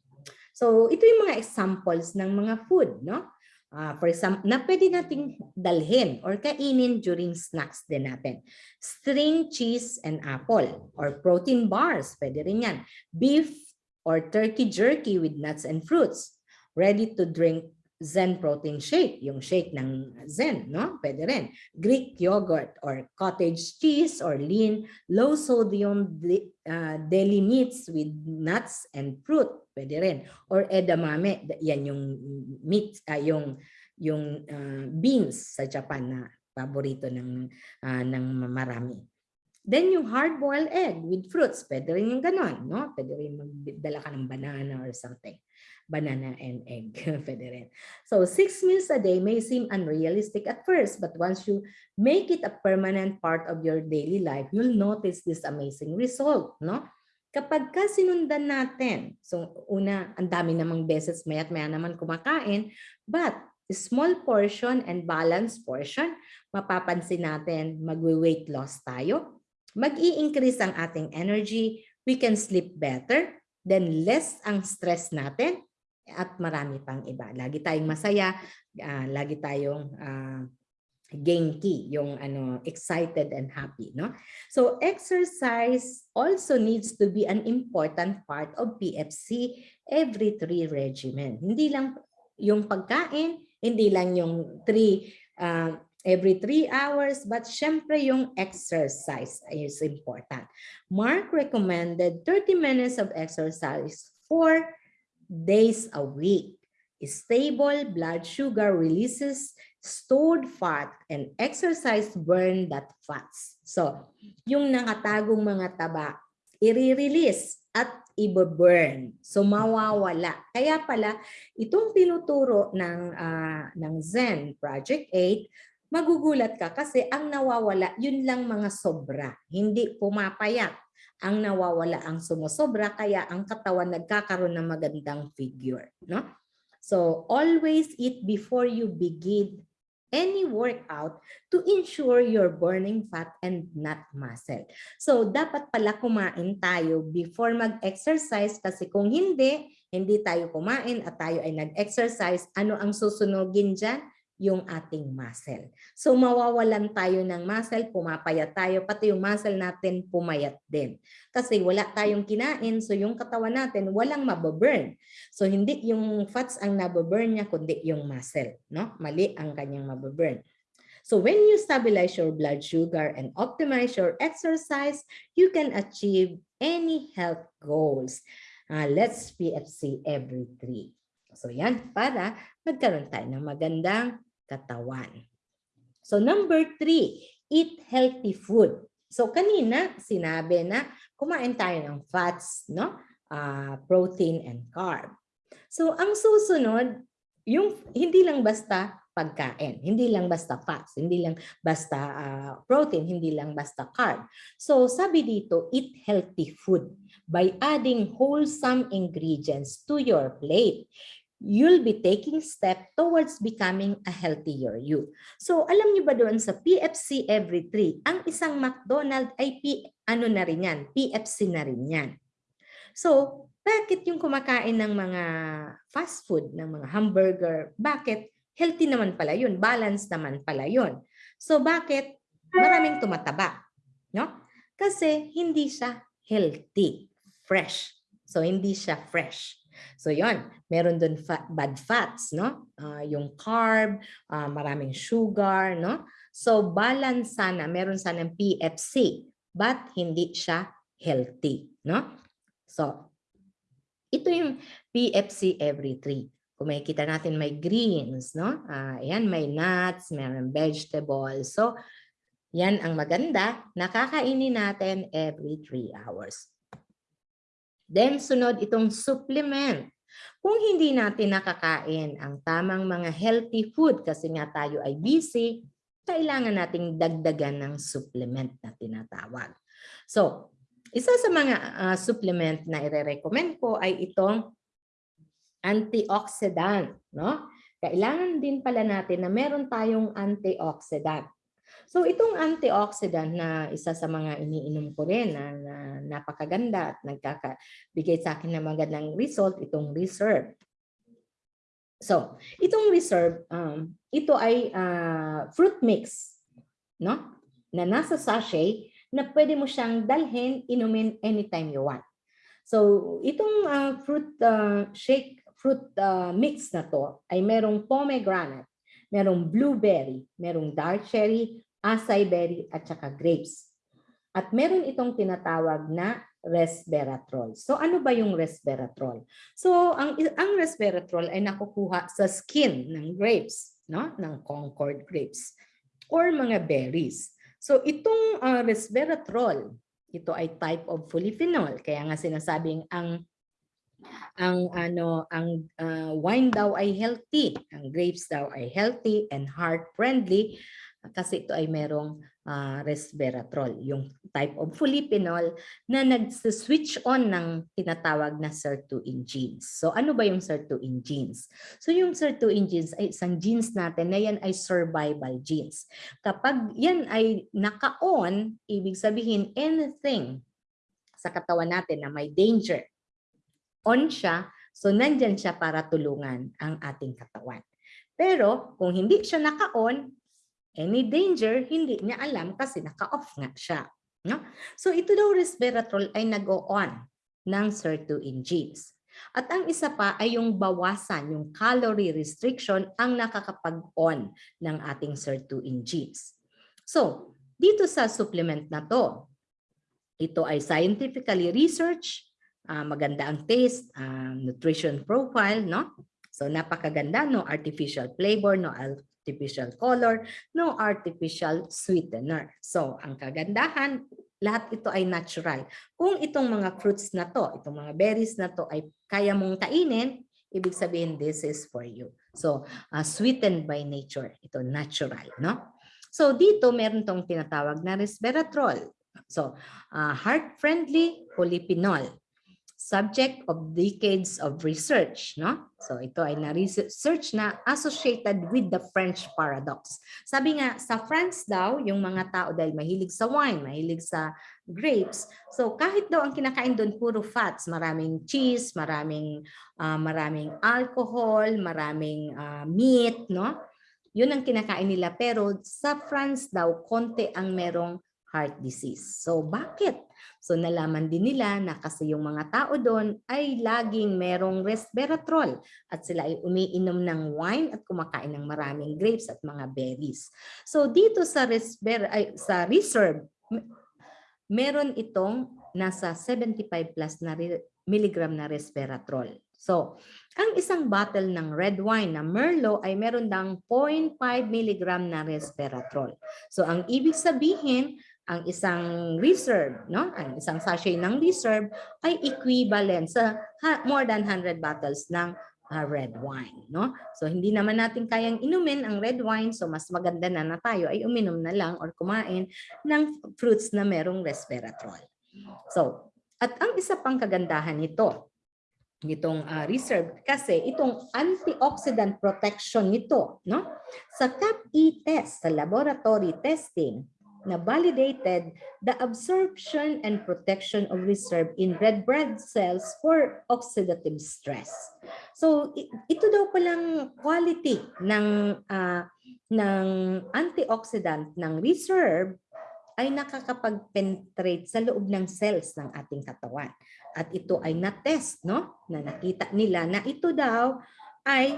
So ito yung mga examples ng mga food, no? Uh, for example, na pwede nating dalhin or kainin during snacks din natin. String cheese and apple or protein bars, pwede rin yan. Beef or turkey jerky with nuts and fruits. Ready to drink Zen protein shake, yung shake ng Zen, no? Pwede rin. Greek yogurt or cottage cheese or lean, low sodium uh, deli meats with nuts and fruit, pwede rin. Or edamame, yan yung meat, uh, yung yung uh, beans sa Japan na paborito ng uh, ng marami. Then yung hard-boiled egg with fruits, pwede rin yung ganon, no? Pwede rin magdala ka ng banana or something. Banana and egg, (laughs) pwede rin. So six meals a day may seem unrealistic at first, but once you make it a permanent part of your daily life, you'll notice this amazing result, no? Kapag ka sinundan natin, so una, ang dami namang beses, maya't maya naman kumakain, but small portion and balanced portion, mapapansin natin magwe-weight loss tayo, mag-i-increase ang ating energy, we can sleep better, then less ang stress natin, at marami pang iba. Lagi tayong masaya, ah, lagi tayong uh, genki, yung ano, excited and happy, no? So exercise also needs to be an important part of PFC every three regimen. Hindi lang yung pagkain, hindi lang yung three uh, every three hours, but syempre yung exercise is important. Mark recommended 30 minutes of exercise four days a week. Stable blood sugar releases stored fat and exercise burn that fats. So, yung nakatagong mga taba, i-release at i-burn. So, mawawala. Kaya pala, itong tinuturo ng, ah, ng Zen Project 8, magugulat ka kasi ang nawawala, yun lang mga sobra. Hindi pumapayat. Ang nawawala ang sumusobra, kaya ang katawan nagkakaroon ng magandang figure. No? So, always eat before you begin any workout to ensure you're burning fat and not muscle. So, dapat pala kumain tayo before mag-exercise kasi kung hindi, hindi tayo kumain at tayo ay nag-exercise, ano ang susunogin dyan? Yung ating muscle. So, mawawalan tayo ng muscle, pumapayat tayo, pati yung muscle natin pumayat din. Kasi wala tayong kinain, so yung katawan natin walang mababurn. So, hindi yung fats ang nababurn niya, kundi yung muscle. No? Mali ang kanyang mababurn. So when you stabilize your blood sugar and optimize your exercise, you can achieve any health goals. Uh, let's PFC every three. So yan, para magkaroon tayo ng magandang katawan. So number three, eat healthy food. So kanina sinabi na kumain tayo ng fats, no? Uh, protein and carb. So ang susunod, yung hindi lang basta pagkain, hindi lang basta fats, hindi lang basta uh, protein, hindi lang basta carb. So sabi dito, eat healthy food by adding wholesome ingredients to your plate you'll be taking step towards becoming a healthier you. So, alam niyo ba doon sa PFC every three, ang isang McDonald ay P, ano na rin yan, PFC na rin yan. So, bakit yung kumakain ng mga fast food, ng mga hamburger, bakit healthy naman pala yun, balance naman pala yun. So, bakit maraming tumataba? No? Kasi hindi siya healthy, fresh. So, hindi siya fresh. So yon, meron doon fat, bad fats, no? Uh, yung carb, uh, maraming sugar, no? So balance sana, meron sana ng PFC, but hindi siya healthy, no? So ito yung PFC every three. Kung makikita natin may greens, no? Uh, ayan, may nuts, meron vegetables. So, yan ang maganda. Nakakainin natin every 3 hours. Then sunod itong supplement. Kung hindi natin nakakain ang tamang mga healthy food kasi nga tayo ay busy, kailangan nating dagdagan ng supplement na tinatawag. So, isa sa mga uh, supplement na ire-recommend ko ay itong antioxidant. No? Kailangan din pala natin na meron tayong antioxidant. So itong antioxidant na isa sa mga iniinom ko rin na, na napakaganda at nagkakabigay sa akin ng magandang result, itong reserve. So, itong reserve, um, ito ay uh, fruit mix, no? Na nasa sachet na pwede mo siyang dalhin, inumin anytime you want. So, itong uh, fruit uh, shake, fruit uh, mix na to ay merong pomegranate, merong blueberry, merong dark cherry, acai berry at saka grapes. At meron itong tinatawag na resveratrol. So ano ba yung resveratrol? So ang ang resveratrol ay nakukuha sa skin ng grapes, no? Ng Concord grapes or mga berries. So itong uh, resveratrol, ito ay type of polyphenol. Kaya nga sinasabing ang ang ano ang uh, wine daw ay healthy, ang grapes daw ay healthy and heart friendly kasi ito ay merong uh, resveratrol, yung type of polyphenol na nag-switch on ng tinatawag na sirtuin genes. So ano ba yung sirtuin genes? So yung sirtuin genes ay isang genes natin na yan ay survival genes. Kapag yan ay naka-on, ibig sabihin anything sa katawan natin na may danger, on siya, so nandyan siya para tulungan ang ating katawan. Pero kung hindi siya naka-on, any danger, hindi niya alam kasi naka-off nga siya. No? So ito daw resveratrol ay nag-on ng sirtuin genes. At ang isa pa ay yung bawasan, yung calorie restriction ang nakakapag-on ng ating sirtuin genes. So, dito sa supplement na to, ito ay scientifically researched, uh, maganda ang taste, uh, nutrition profile, no? So napakaganda, no artificial flavor, no artificial color, no artificial sweetener. So, ang kagandahan, lahat ito ay natural. Kung itong mga fruits na to, itong mga berries na to ay kaya mong kainin, ibig sabihin this is for you. So, uh, sweetened by nature. Ito natural, no? So, dito meron tong tinatawag na resveratrol. So, uh, heart-friendly polyphenol subject of decades of research. No? So ito ay na-research na associated with the French paradox. Sabi nga, sa France daw, yung mga tao dahil mahilig sa wine, mahilig sa grapes, so kahit daw ang kinakain doon puro fats, maraming cheese, maraming, uh, maraming alcohol, maraming uh, meat, no? Yun ang kinakain nila. Pero sa France daw, konti ang merong heart disease. So bakit? So nalaman din nila na kasi yung mga tao doon ay laging merong resveratrol at sila ay umiinom ng wine at kumakain ng maraming grapes at mga berries. So dito sa resver ay, sa reserve meron itong nasa 75 plus na milligram na resveratrol. So, ang isang bottle ng red wine na Merlot ay meron dang 0.5 milligram na resveratrol. So, ang ibig sabihin, ang isang reserve, no? Ang isang sachet ng reserve ay equivalent sa more than 100 bottles ng uh, red wine, no? So hindi naman natin kayang inumin ang red wine, so mas maganda na na tayo ay uminom na lang or kumain ng fruits na merong resveratrol. So, at ang isa pang kagandahan nito, nitong uh, reserve kasi itong antioxidant protection nito no sa CAP-E test sa laboratory testing na validated the absorption and protection of reserve in red blood cells for oxidative stress. So ito daw palang quality ng uh, ng antioxidant ng reserve ay nakakapag-penetrate sa loob ng cells ng ating katawan. At ito ay na-test, no? Na nakita nila na ito daw ay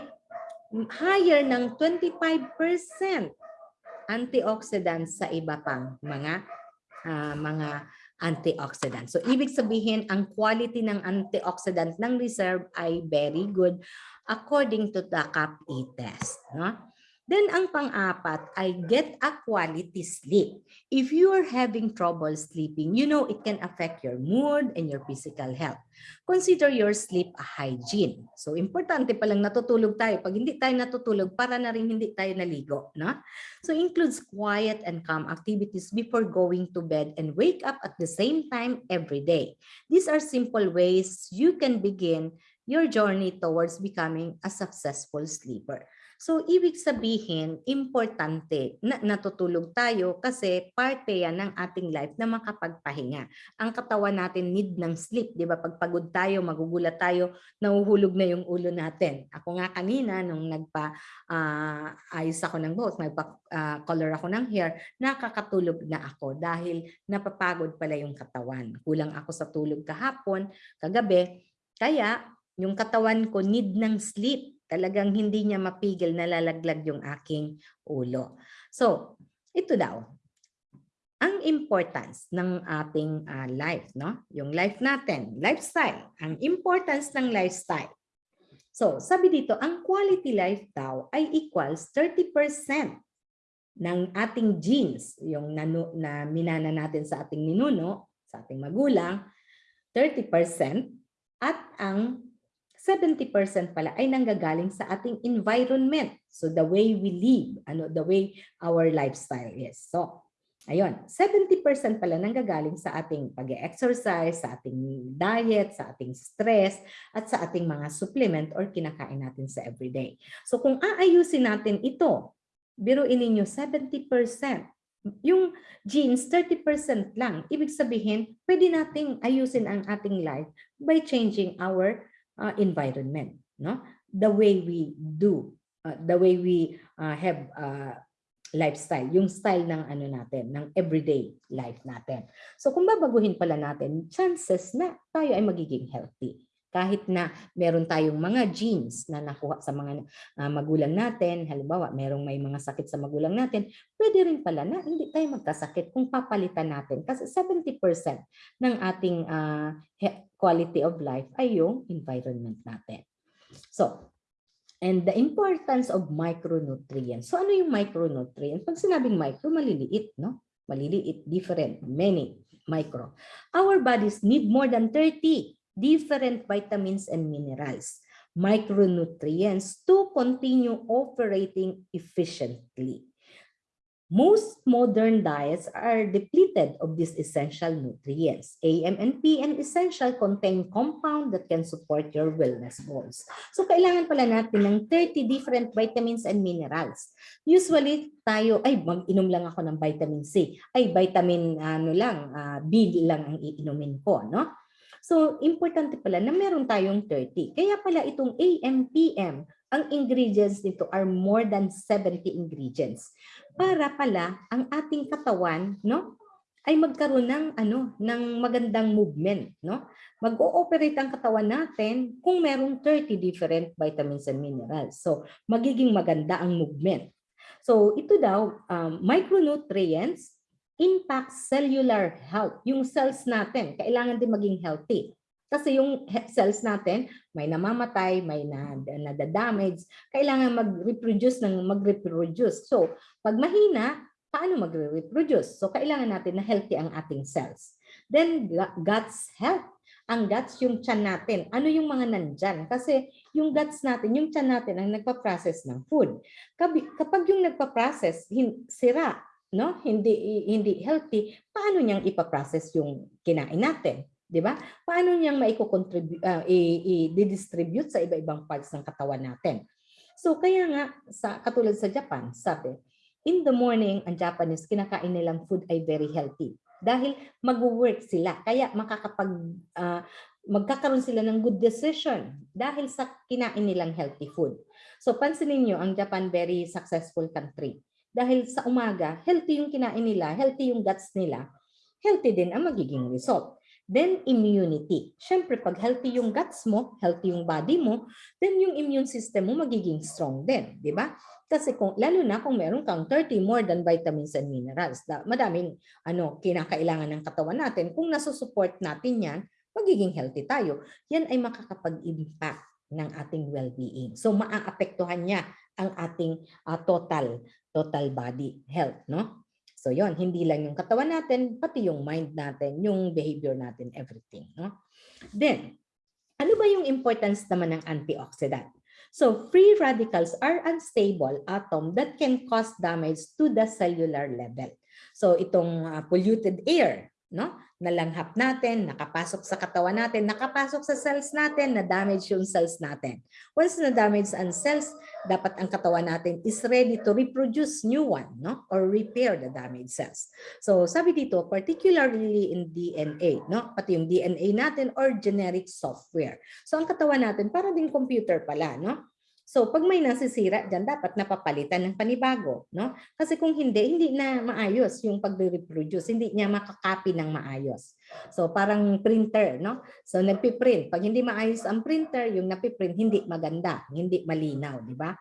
higher ng 25% antioxidants sa iba pang mga uh, mga antioxidants. So ibig sabihin ang quality ng antioxidant ng reserve ay very good according to the CAP-E test, no? Then ang pang-apat ay get a quality sleep. If you are having trouble sleeping, you know it can affect your mood and your physical health. Consider your sleep a hygiene. So importante palang natutulog tayo. Pag hindi tayo natutulog, para na rin hindi tayo naligo. No? So includes quiet and calm activities before going to bed and wake up at the same time every day. These are simple ways you can begin your journey towards becoming a successful sleeper. So, ibig sabihin, importante na natutulog tayo kasi parte yan ng ating life na makapagpahinga. Ang katawan natin need ng sleep, di ba? Pag pagod tayo, magugulat tayo, nahuhulog na yung ulo natin. Ako nga kanina, nung nagpa uh, ayos ako ng buhok, nagpa-color uh, ako ng hair, nakakatulog na ako dahil napapagod pala yung katawan. Kulang ako sa tulog kahapon, kagabi, kaya yung katawan ko need ng sleep Talagang hindi niya mapigil na lalaglag yung aking ulo. So, ito daw. Ang importance ng ating uh, life, no? Yung life natin, lifestyle. Ang importance ng lifestyle. So, sabi dito, ang quality life daw ay equals 30% ng ating genes, yung nanu, na minana natin sa ating ninuno, sa ating magulang, 30% at ang 70% pala ay nanggagaling sa ating environment. So the way we live, ano the way our lifestyle is. So ayun, 70% pala nanggagaling sa ating pag-exercise, sa ating diet, sa ating stress at sa ating mga supplement or kinakain natin sa everyday. So kung aayusin natin ito, biruin ninyo 70%. Yung genes, 30% lang. Ibig sabihin, pwede nating ayusin ang ating life by changing our uh, environment, no? The way we do, uh, the way we uh, have uh, lifestyle, yung style ng ano natin, ng everyday life natin. So kung babaguhin pala natin, chances na tayo ay magiging healthy. Kahit na meron tayong mga genes na nakuha sa mga uh, magulang natin, halimbawa merong may mga sakit sa magulang natin, pwede rin pala na hindi tayo magkasakit kung papalitan natin. Kasi 70% ng ating uh, quality of life ay yung environment natin. So, and the importance of micronutrients. So ano yung micronutrients? Pag sinabing micro, maliliit, no? Maliliit, different, many, micro. Our bodies need more than 30 different vitamins and minerals, micronutrients to continue operating efficiently. Most modern diets are depleted of these essential nutrients. AM and essential contain compound that can support your wellness goals. So kailangan pala natin ng 30 different vitamins and minerals. Usually tayo, ay mag-inom lang ako ng vitamin C. Ay vitamin ano lang, uh, B lang ang iinumin ko, no? So, importante pala na meron tayong 30. Kaya pala itong AMPM, ang ingredients nito are more than 70 ingredients. Para pala ang ating katawan, no? ay magkaroon ng ano ng magandang movement no mag-ooperate ang katawan natin kung merong 30 different vitamins and minerals so magiging maganda ang movement so ito daw um, micronutrients impacts cellular health. Yung cells natin, kailangan din maging healthy. Kasi yung cells natin, may namamatay, may na, nadadamage, kailangan mag-reproduce ng mag-reproduce. So, pag mahina, paano mag-reproduce? So, kailangan natin na healthy ang ating cells. Then, guts health. Ang guts, yung tiyan natin. Ano yung mga nandyan? Kasi yung guts natin, yung tiyan natin ang nagpa-process ng food. Kapag yung nagpa-process, sira, no? Hindi hindi healthy, paano niyang ipa-process yung kinain natin? 'Di ba? Paano niyang maiko-contribute uh, i-distribute sa iba-ibang parts ng katawan natin? So kaya nga sa katulad sa Japan, sabi, in the morning ang Japanese kinakain nilang food ay very healthy dahil mag-work sila kaya makakapag uh, magkakaroon sila ng good decision dahil sa kinain nilang healthy food. So pansinin niyo ang Japan very successful country dahil sa umaga, healthy yung kinain nila, healthy yung guts nila, healthy din ang magiging result. Then immunity. Siyempre, pag healthy yung guts mo, healthy yung body mo, then yung immune system mo magiging strong din, di ba? Kasi kung lalo na kung meron kang 30 more than vitamins and minerals, da, madaming ano kinakailangan ng katawan natin, kung nasusupport natin 'yan, magiging healthy tayo. Yan ay makakapag-impact ng ating well-being. So maaapektuhan niya ang ating uh, total total body health, no? So yon, hindi lang yung katawan natin, pati yung mind natin, yung behavior natin, everything, no? Then, ano ba yung importance naman ng antioxidant? So, free radicals are unstable atom that can cause damage to the cellular level. So, itong uh, polluted air, no? Nalanghap natin, nakapasok sa katawan natin, nakapasok sa cells natin, na-damage yung cells natin. Once na-damage ang cells, dapat ang katawan natin is ready to reproduce new one, no? Or repair the damaged cells. So sabi dito, particularly in DNA, no? Pati yung DNA natin or generic software. So ang katawan natin, para din computer pala, no? So pag may nasisira diyan dapat napapalitan ng panibago, no? Kasi kung hindi, hindi na maayos yung pag-reproduce, hindi niya makakopy ng maayos. So parang printer, no? So nagpi-print, pag hindi maayos ang printer, yung napiprint hindi maganda, hindi malinaw, di ba?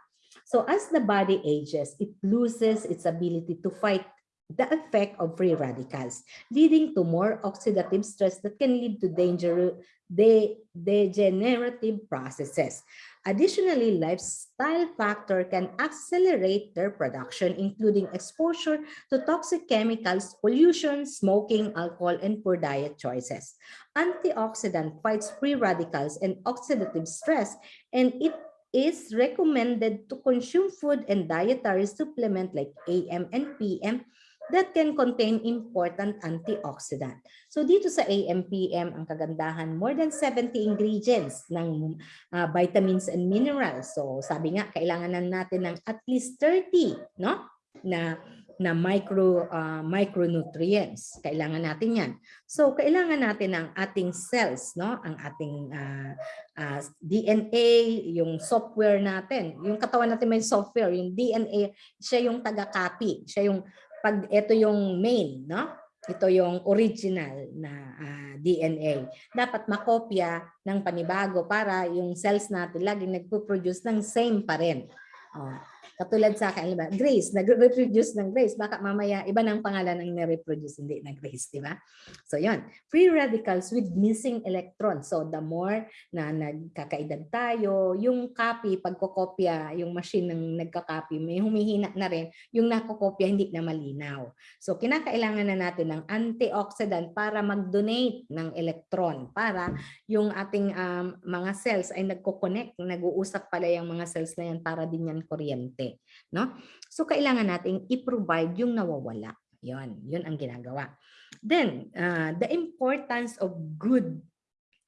So as the body ages, it loses its ability to fight the effect of free radicals, leading to more oxidative stress that can lead to danger, de, degenerative processes. Additionally, lifestyle factor can accelerate their production, including exposure to toxic chemicals, pollution, smoking, alcohol, and poor diet choices. Antioxidant fights free radicals and oxidative stress, and it is recommended to consume food and dietary supplement like AM and PM that can contain important antioxidant. So dito sa AMPM, ang kagandahan, more than 70 ingredients ng uh, vitamins and minerals. So sabi nga, kailangan na natin ng at least 30 no? na na micro uh, micronutrients. Kailangan natin 'yan. So kailangan natin ang ating cells, no? Ang ating uh, uh, DNA, yung software natin. Yung katawan natin may software, yung DNA, siya yung taga-copy. Siya yung pag ito yung main, no? Ito yung original na uh, DNA. Dapat makopya ng panibago para yung cells natin laging nagpo-produce ng same pa rin. Oh. Katulad sa akin, ba? Grace, nag-reproduce ng Grace. Baka mamaya, iba ng pangalan ng na-reproduce, hindi na Grace, di ba? So, yon Free radicals with missing electrons. So, the more na nagkakaedad tayo, yung copy, pagkokopya, yung machine ng nagka-copy, may humihina na rin, yung nakokopya hindi na malinaw. So, kinakailangan na natin ng antioxidant para mag-donate ng electron, para yung ating um, mga cells ay nagko-connect, nag-uusap pala yung mga cells na yan para din yan kuryente no? So kailangan nating i-provide yung nawawala. 'Yon, 'yun ang ginagawa. Then, uh, the importance of good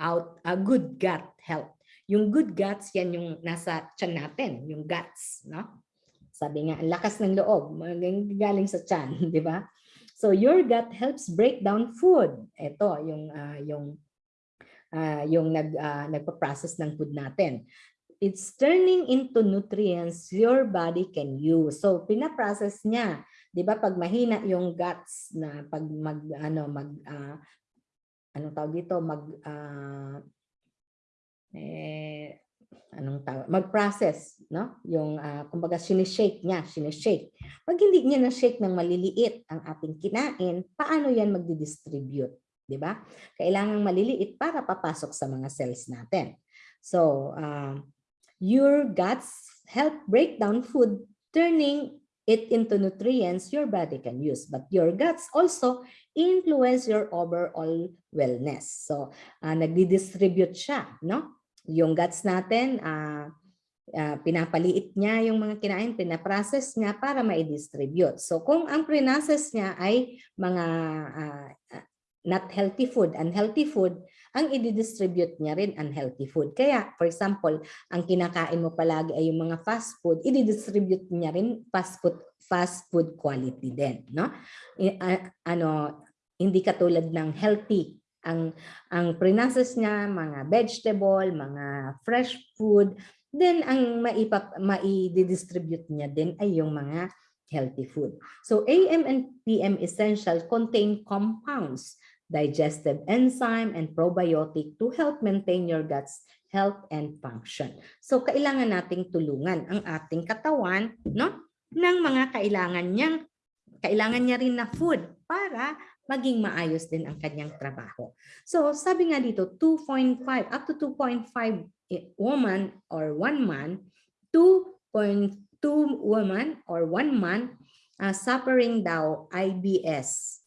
out a uh, good gut health. Yung good guts yan yung nasa tiyan natin, yung guts, no? Sabi nga, ang lakas ng loob, galing sa tiyan, (laughs) di ba? So your gut helps break down food. Ito yung uh, yung uh, yung nag uh, nagpa-process ng food natin it's turning into nutrients your body can use. So pinaprocess niya, 'di ba? Pag mahina yung guts na pag mag ano mag uh, anong tawag dito, mag uh, eh, anong tawag, mag-process, no? Yung uh, kumbaga sinishake niya, sinishake. Pag hindi niya na-shake ng maliliit ang ating kinain, paano 'yan magdi-distribute, 'di ba? Kailangan maliliit para papasok sa mga cells natin. So, uh, Your guts help break down food, turning it into nutrients your body can use. But your guts also influence your overall wellness. So, uh, nagdi-distribute siya, no? Yung guts natin, uh, uh, pinapaliit niya yung mga kinain, pinaprocess niya para ma-distribute. So, kung ang pre-process niya ay mga uh, not healthy food, unhealthy food, ang i-distribute niya rin unhealthy food. Kaya, for example, ang kinakain mo palagi ay yung mga fast food, i-distribute niya rin fast food, fast food quality din. No? ano, hindi katulad ng healthy. Ang, ang pre-process niya, mga vegetable, mga fresh food, then ang maipap, mai-distribute niya din ay yung mga healthy food. So AM and PM essential contain compounds digestive enzyme, and probiotic to help maintain your gut's health and function. So kailangan nating tulungan ang ating katawan no ng mga kailangan niyang kailangan niya rin na food para maging maayos din ang kanyang trabaho. So sabi nga dito 2.5 up to 2.5 woman or one man 2.2 woman or one man uh, suffering daw IBS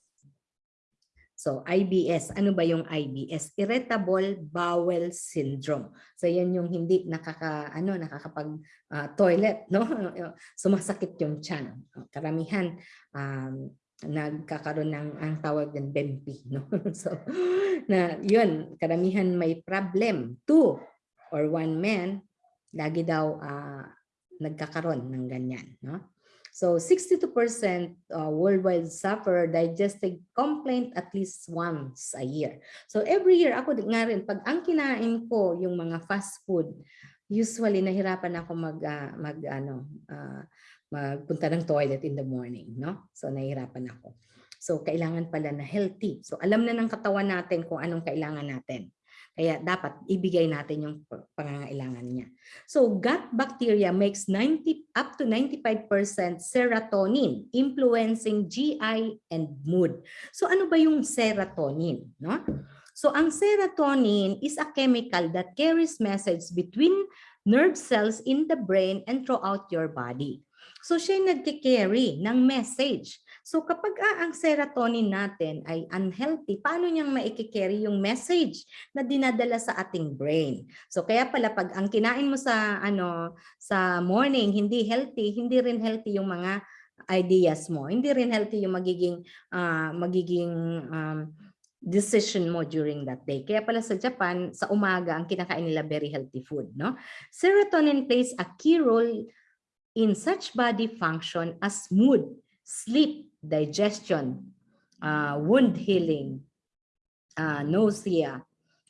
So IBS, ano ba yung IBS? Irritable bowel syndrome. So yan yung hindi nakaka ano nakakapag uh, toilet, no? (laughs) Sumasakit yung tiyan. Karamihan um, nagkakaroon ng ang tawag ng BEMP, no? (laughs) so na yun, karamihan may problem. Two or one man lagi daw uh, nagkakaroon ng ganyan, no? So 62% uh, worldwide suffer digestive complaint at least once a year. So every year ako nga rin pag ang kinain ko yung mga fast food, usually nahirapan ako mag uh, mag ano uh, magpunta ng toilet in the morning, no? So nahirapan ako. So kailangan pala na healthy. So alam na ng katawan natin kung anong kailangan natin. Kaya dapat ibigay natin yung pa- pangangailangan niya. So gut bacteria makes 90 up to 95% serotonin, influencing GI and mood. So ano ba yung serotonin, no? So ang serotonin is a chemical that carries message between nerve cells in the brain and throughout your body. So siya yung nagkikarry ng message. So kapag ah, ang serotonin natin ay unhealthy, paano niyang maikikarry yung message na dinadala sa ating brain? So kaya pala pag ang kinain mo sa ano sa morning hindi healthy, hindi rin healthy yung mga ideas mo. Hindi rin healthy yung magiging ah, magiging um, decision mo during that day. Kaya pala sa Japan, sa umaga, ang kinakain nila very healthy food. No? Serotonin plays a key role in such body function as mood, sleep, digestion, uh, wound healing, uh, nausea,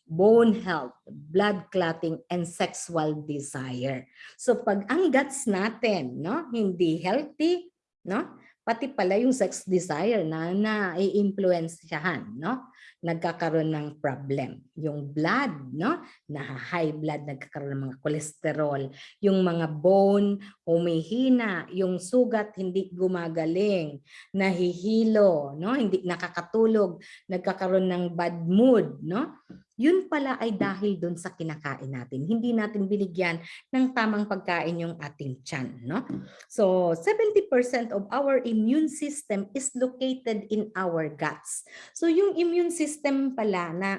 bone health, blood clotting, and sexual desire. So pag ang guts natin no, hindi healthy, no? Pati pala yung sex desire na na-influensyahan, no? nagkakaroon ng problem. Yung blood, no? na high blood, nagkakaroon ng mga kolesterol. Yung mga bone, humihina. Yung sugat, hindi gumagaling. Nahihilo, no? hindi nakakatulog. Nagkakaroon ng bad mood. No? Yun pala ay dahil dun sa kinakain natin. Hindi natin binigyan ng tamang pagkain yung ating tiyan. No? So 70% of our immune system is located in our guts. So yung immune system pala na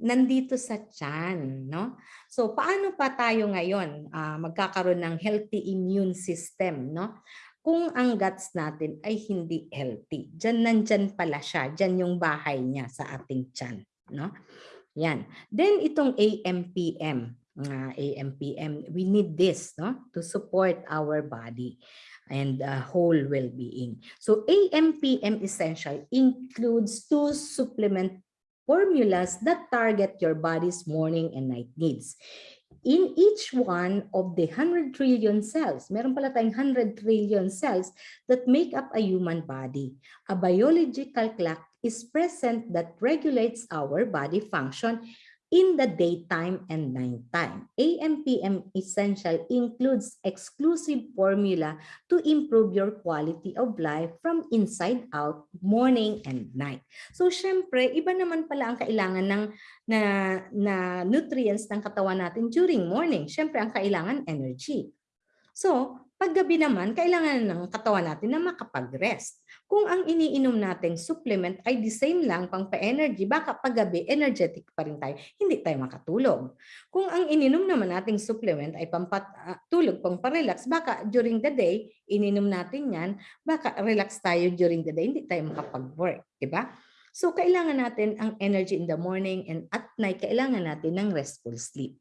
nandito sa tiyan, no? So paano pa tayo ngayon ah, magkakaroon ng healthy immune system, no? Kung ang guts natin ay hindi healthy. Diyan nandyan pala siya, diyan yung bahay niya sa ating tiyan, no? Yan. Then itong AMPM, uh, AMPM, we need this, no? To support our body and uh, whole well-being. So AMPM essential includes two supplement formulas that target your body's morning and night needs. In each one of the 100 trillion cells, meron pala tayong 100 trillion cells that make up a human body. A biological clock is present that regulates our body function in the daytime and nighttime. AMPM Essential includes exclusive formula to improve your quality of life from inside out, morning and night. So syempre, iba naman pala ang kailangan ng na, na nutrients ng katawan natin during morning. Syempre, ang kailangan energy. So, paggabi naman, kailangan ng katawan natin na makapag-rest. Kung ang iniinom nating supplement ay the same lang pang pa-energy, baka paggabi energetic pa rin tayo, hindi tayo makatulog. Kung ang ininom naman nating supplement ay pampatulog, pang pa-relax, baka during the day, ininom natin yan, baka relax tayo during the day, hindi tayo makapag-work, di ba? So kailangan natin ang energy in the morning and at night, kailangan natin ng restful sleep.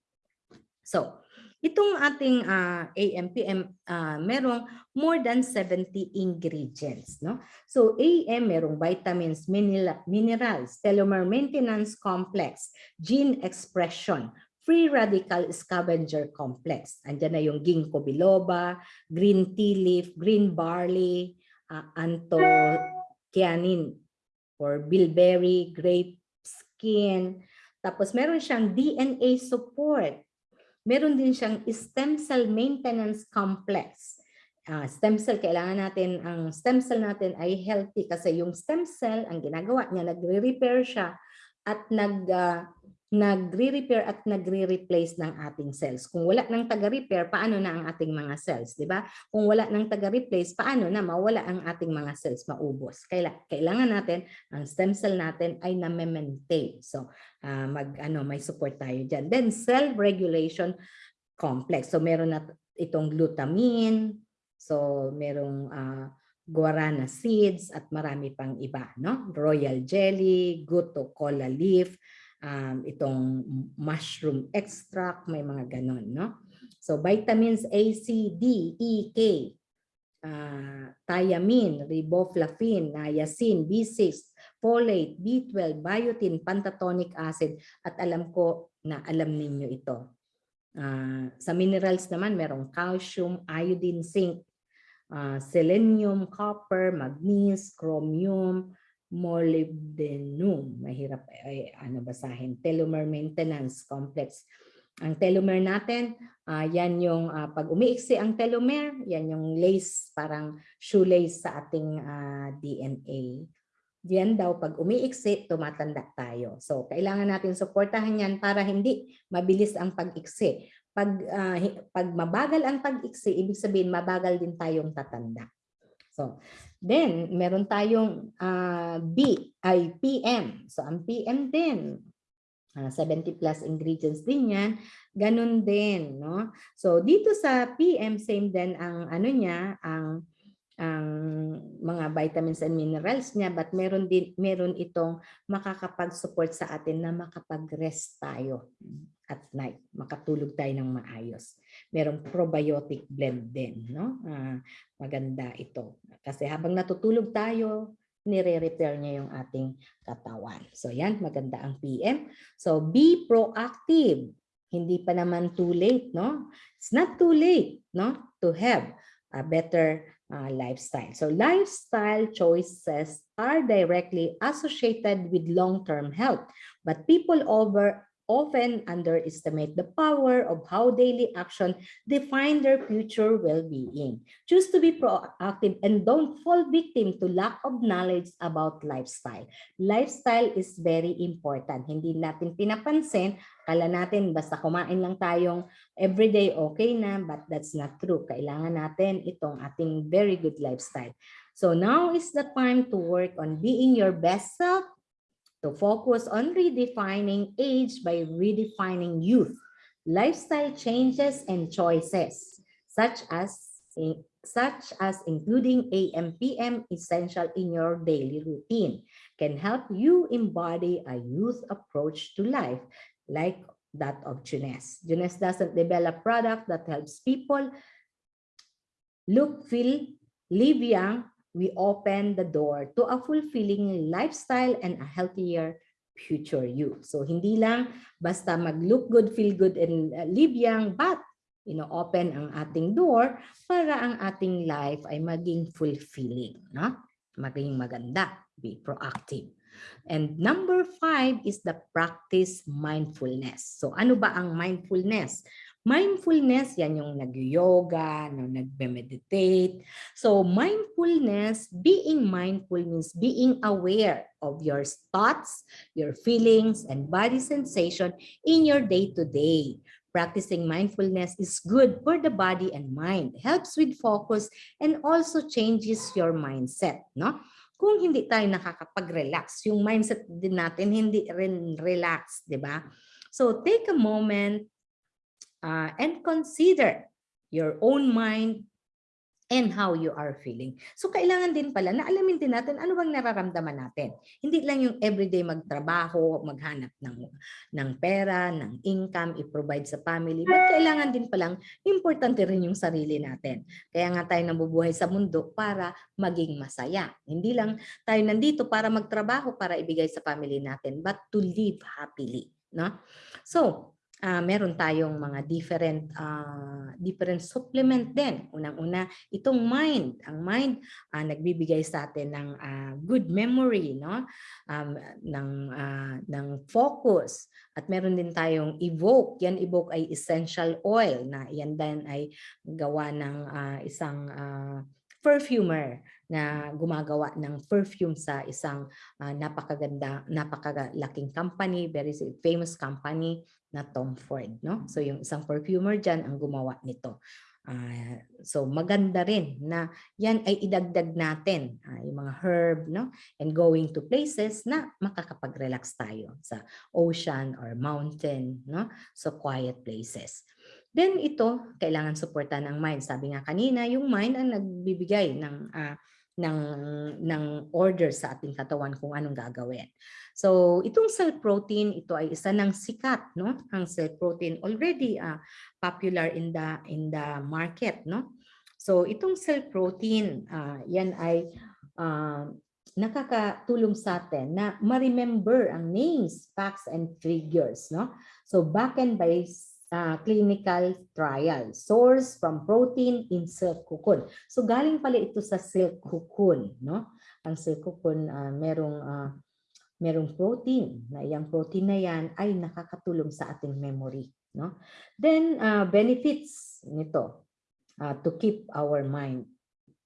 So, Itong ating uh, AMPM, uh, merong more than 70 ingredients. No? So AM, merong vitamins, mineral, minerals, telomere maintenance complex, gene expression, free radical scavenger complex. Andiyan na yung ginkgo biloba, green tea leaf, green barley, uh, anthocyanin or bilberry, grape skin. Tapos meron siyang DNA support meron din siyang stem cell maintenance complex. Uh, stem cell, kailangan natin, ang stem cell natin ay healthy kasi yung stem cell, ang ginagawa niya, nagre-repair siya at nag, uh, nagre-repair at nagre-replace ng ating cells. Kung wala ng taga-repair, paano na ang ating mga cells, 'di ba? Kung wala ng taga-replace, paano na mawala ang ating mga cells, maubos. Kailangan natin ang stem cell natin ay na-maintain. So, uh, mag ano, may support tayo diyan. Then cell regulation complex. So meron na itong glutamine, so merong uh, guarana seeds at marami pang iba, no? Royal jelly, guto cola leaf, um, itong mushroom extract, may mga ganon. No? So vitamins A, C, D, E, K, uh, thiamine, riboflavin, niacin, B6, folate, B12, biotin, pantatonic acid, at alam ko na alam ninyo ito. Uh, sa minerals naman, merong calcium, iodine, zinc, uh, selenium, copper, magnesium, chromium, molybdenum. Mahirap ay, ano basahin. Telomere maintenance complex. Ang telomere natin, ah, yan yung ah, pag umiiksi ang telomere, yan yung lace, parang shoelace sa ating ah, DNA. Yan daw, pag umiiksi, tumatanda tayo. So, kailangan natin suportahan yan para hindi mabilis ang pag-iksi. Pag, hi- pag mabagal ang pag-iksi, ibig sabihin mabagal din tayong tatanda. So, then, meron tayong ah, B, ay PM. So, ang PM din, ah, 70 plus ingredients din yan. Ganun din, no? So, dito sa PM, same din ang ano niya, ang ang mga vitamins and minerals niya but meron din meron itong makakapag-support sa atin na makapag-rest tayo at night, makatulog tayo ng maayos. Merong probiotic blend din, no? Ah, maganda ito. Kasi habang natutulog tayo, nire-repair niya yung ating katawan. So yan, maganda ang PM. So be proactive. Hindi pa naman too late, no? It's not too late, no? To have a better uh, lifestyle. So lifestyle choices are directly associated with long-term health, but people over often underestimate the power of how daily action define their future well-being. Choose to be proactive and don't fall victim to lack of knowledge about lifestyle. Lifestyle is very important. Hindi natin pinapansin, kala natin basta kumain lang tayong everyday okay na, but that's not true. Kailangan natin itong ating very good lifestyle. So now is the time to work on being your best self, to focus on redefining age by redefining youth, lifestyle changes and choices, such as such as including AM PM essential in your daily routine can help you embody a youth approach to life like that of Junes. Junes doesn't develop product that helps people look, feel, live young. We open the door to a fulfilling lifestyle and a healthier future you. So hindi lang basta mag-look good, feel good, and uh, live young, but you know, open ang ating door para ang ating life ay maging fulfilling, no? Maging maganda, be proactive. And number five is the practice mindfulness. So ano ba ang mindfulness? Mindfulness, yan yung nag-yoga, no, nagme-meditate. So mindfulness, being mindful means being aware of your thoughts, your feelings, and body sensation in your day-to-day. Practicing mindfulness is good for the body and mind, helps with focus, and also changes your mindset. No? Kung hindi tayo nakakapag-relax, yung mindset din natin hindi rin relax, di ba? So take a moment uh, and consider your own mind and how you are feeling. So kailangan din pala na alamin din natin ano bang nararamdaman natin. Hindi lang yung everyday magtrabaho, maghanap ng ng pera, ng income, i-provide sa family, but kailangan din palang importante rin yung sarili natin. Kaya nga tayo nabubuhay sa mundo para maging masaya. Hindi lang tayo nandito para magtrabaho para ibigay sa family natin, but to live happily, no? So, uh, meron tayong mga different uh, different supplement din. Unang-una, itong mind. Ang mind uh, nagbibigay sa atin ng uh, good memory, no? Um, ng uh, ng focus. At meron din tayong evoke. Yan evoke ay essential oil na yan din ay gawa ng uh, isang uh, perfumer na gumagawa ng perfume sa isang uh, napakaganda, napakalaking company, very famous company na Tom Ford. No? So yung isang perfumer dyan ang gumawa nito. Uh, so maganda rin na yan ay idagdag natin uh, yung mga herb no and going to places na makakapag-relax tayo sa ocean or mountain no so quiet places then ito kailangan suportahan ng mind sabi nga kanina yung mind ang nagbibigay ng uh, ng ng order sa ating katawan kung anong gagawin. So, itong cell protein, ito ay isa ng sikat, no? Ang cell protein already uh, popular in the in the market, no? So, itong cell protein, uh, yan ay uh, nakakatulong sa atin na ma-remember ang names, facts, and figures, no? So, backend by uh, clinical trial. Source from protein in silk cocoon. So galing pala ito sa silk cocoon, no? ang silkocon ah, merong ah, merong protein na yung protein na yan ay nakakatulong sa ating memory no then ah, benefits nito ah, to keep our mind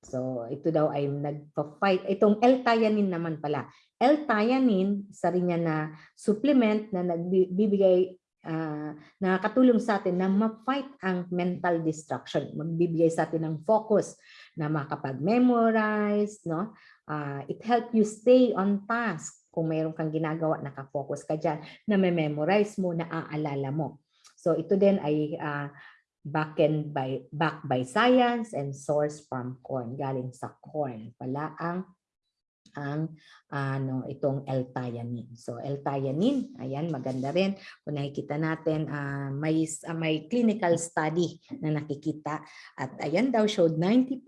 so ito daw ay nagpa-fight itong L-theanine naman pala L-theanine isa rin yan na supplement na nagbibigay ah, nakakatulong sa atin na ma-fight ang mental distraction magbibigay sa atin ng focus na makapag-memorize no Ah, it help you stay on task kung mayroon kang ginagawa, nakafocus ka dyan, na may memorize mo, naaalala mo. So ito din ay ah, backend by, back by science and source from corn. Galing sa corn pala ang ang ano itong L-theanine. So L-theanine, ayan maganda rin. Kung nakikita natin ah, may ah, may clinical study na nakikita at ayan daw showed 90%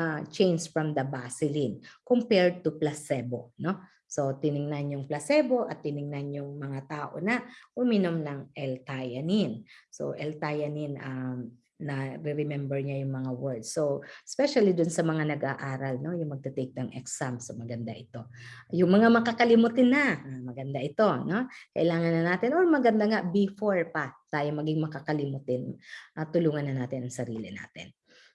ah, change from the baseline compared to placebo, no? So tiningnan yung placebo at tiningnan yung mga tao na uminom ng L-theanine. So L-theanine um, na remember niya yung mga words. So especially dun sa mga nag-aaral, no, yung magte-take ng exam, so maganda ito. Yung mga makakalimutin na, ah, maganda ito, no? Kailangan na natin or maganda nga before pa tayo maging makakalimutin, at tulungan na natin ang sarili natin.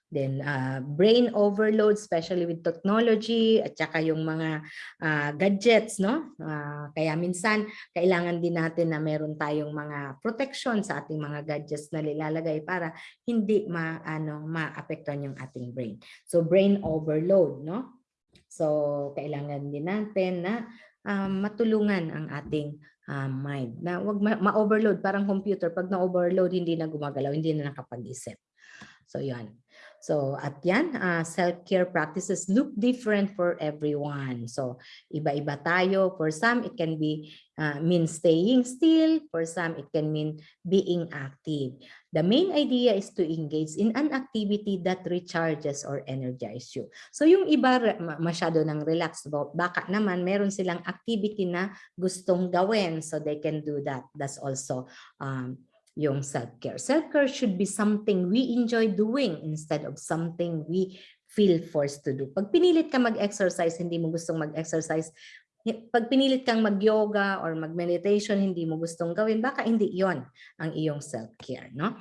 Then uh, brain overload, especially with technology at saka yung mga ah, gadgets, no? Ah, kaya minsan kailangan din natin na meron tayong mga protection sa ating mga gadgets na nilalagay para hindi ma ano maapektuhan yung ating brain. So brain overload, no? So kailangan din natin na ah, matulungan ang ating ah, mind. Na wag ma- ma-overload parang computer pag na-overload hindi na gumagalaw, hindi na nakapag-isip. So 'yan. So at yan, ah, self-care practices look different for everyone. So iba-iba tayo. For some, it can be ah, mean staying still. For some, it can mean being active. The main idea is to engage in an activity that recharges or energizes you. So yung iba masyado ng about baka naman meron silang activity na gustong gawin so they can do that. That's also um, yung self-care. Self-care should be something we enjoy doing instead of something we feel forced to do. Pag pinilit ka mag-exercise, hindi mo gustong mag-exercise, pag pinilit kang mag-yoga or mag-meditation, hindi mo gustong gawin, baka hindi yon ang iyong self-care, no?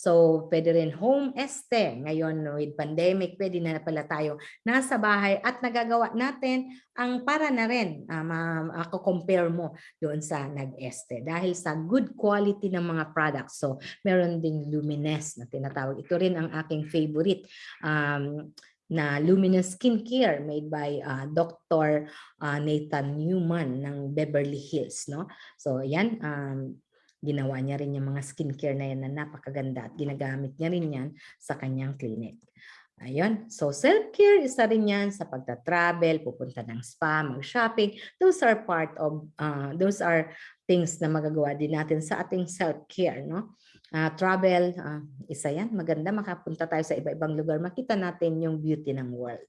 So, pwede rin home este. Ngayon, with pandemic, pwede na pala tayo nasa bahay at nagagawa natin ang para na rin, uh, ako compare mo doon sa nag-este. Dahil sa good quality ng mga products. So, meron ding luminous na tinatawag. Ito rin ang aking favorite. Um, na Luminous Skincare made by uh, Dr. uh, Nathan Newman ng Beverly Hills no so yan um, ginawa niya rin yung mga skincare na yan na napakaganda at ginagamit niya rin yan sa kanyang clinic. Ayun. So self-care isa rin yan sa pagta-travel, pupunta ng spa, mag-shopping. Those are part of, uh, those are things na magagawa din natin sa ating self-care. No? Uh, travel, uh, isa yan. Maganda makapunta tayo sa iba-ibang lugar. Makita natin yung beauty ng world.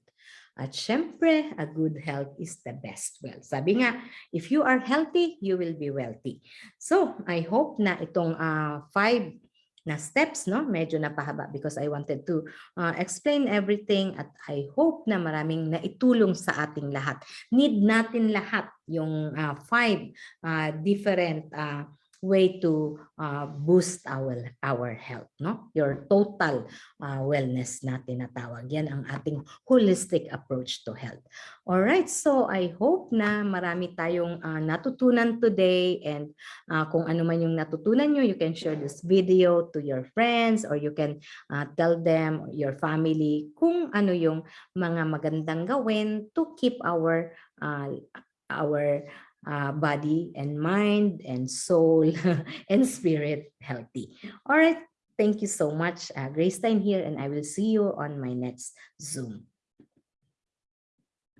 At syempre, a good health is the best wealth. Sabi nga, if you are healthy, you will be wealthy. So, I hope na itong uh, five na steps, no? Medyo napahaba because I wanted to uh, explain everything at I hope na maraming naitulong sa ating lahat. Need natin lahat yung uh, five uh, different uh, way to uh, boost our our health no? Your total uh, wellness na tinatawag. Yan ang ating holistic approach to health. All right so i hope na marami tayong uh, natutunan today and uh, kung ano man yung natutunan nyo you can share this video to your friends or you can uh, tell them your family kung ano yung mga magandang gawin to keep our uh, our uh, body and mind and soul (laughs) and spirit healthy. All right. Thank you so much. Uh, Grace Time here and I will see you on my next Zoom.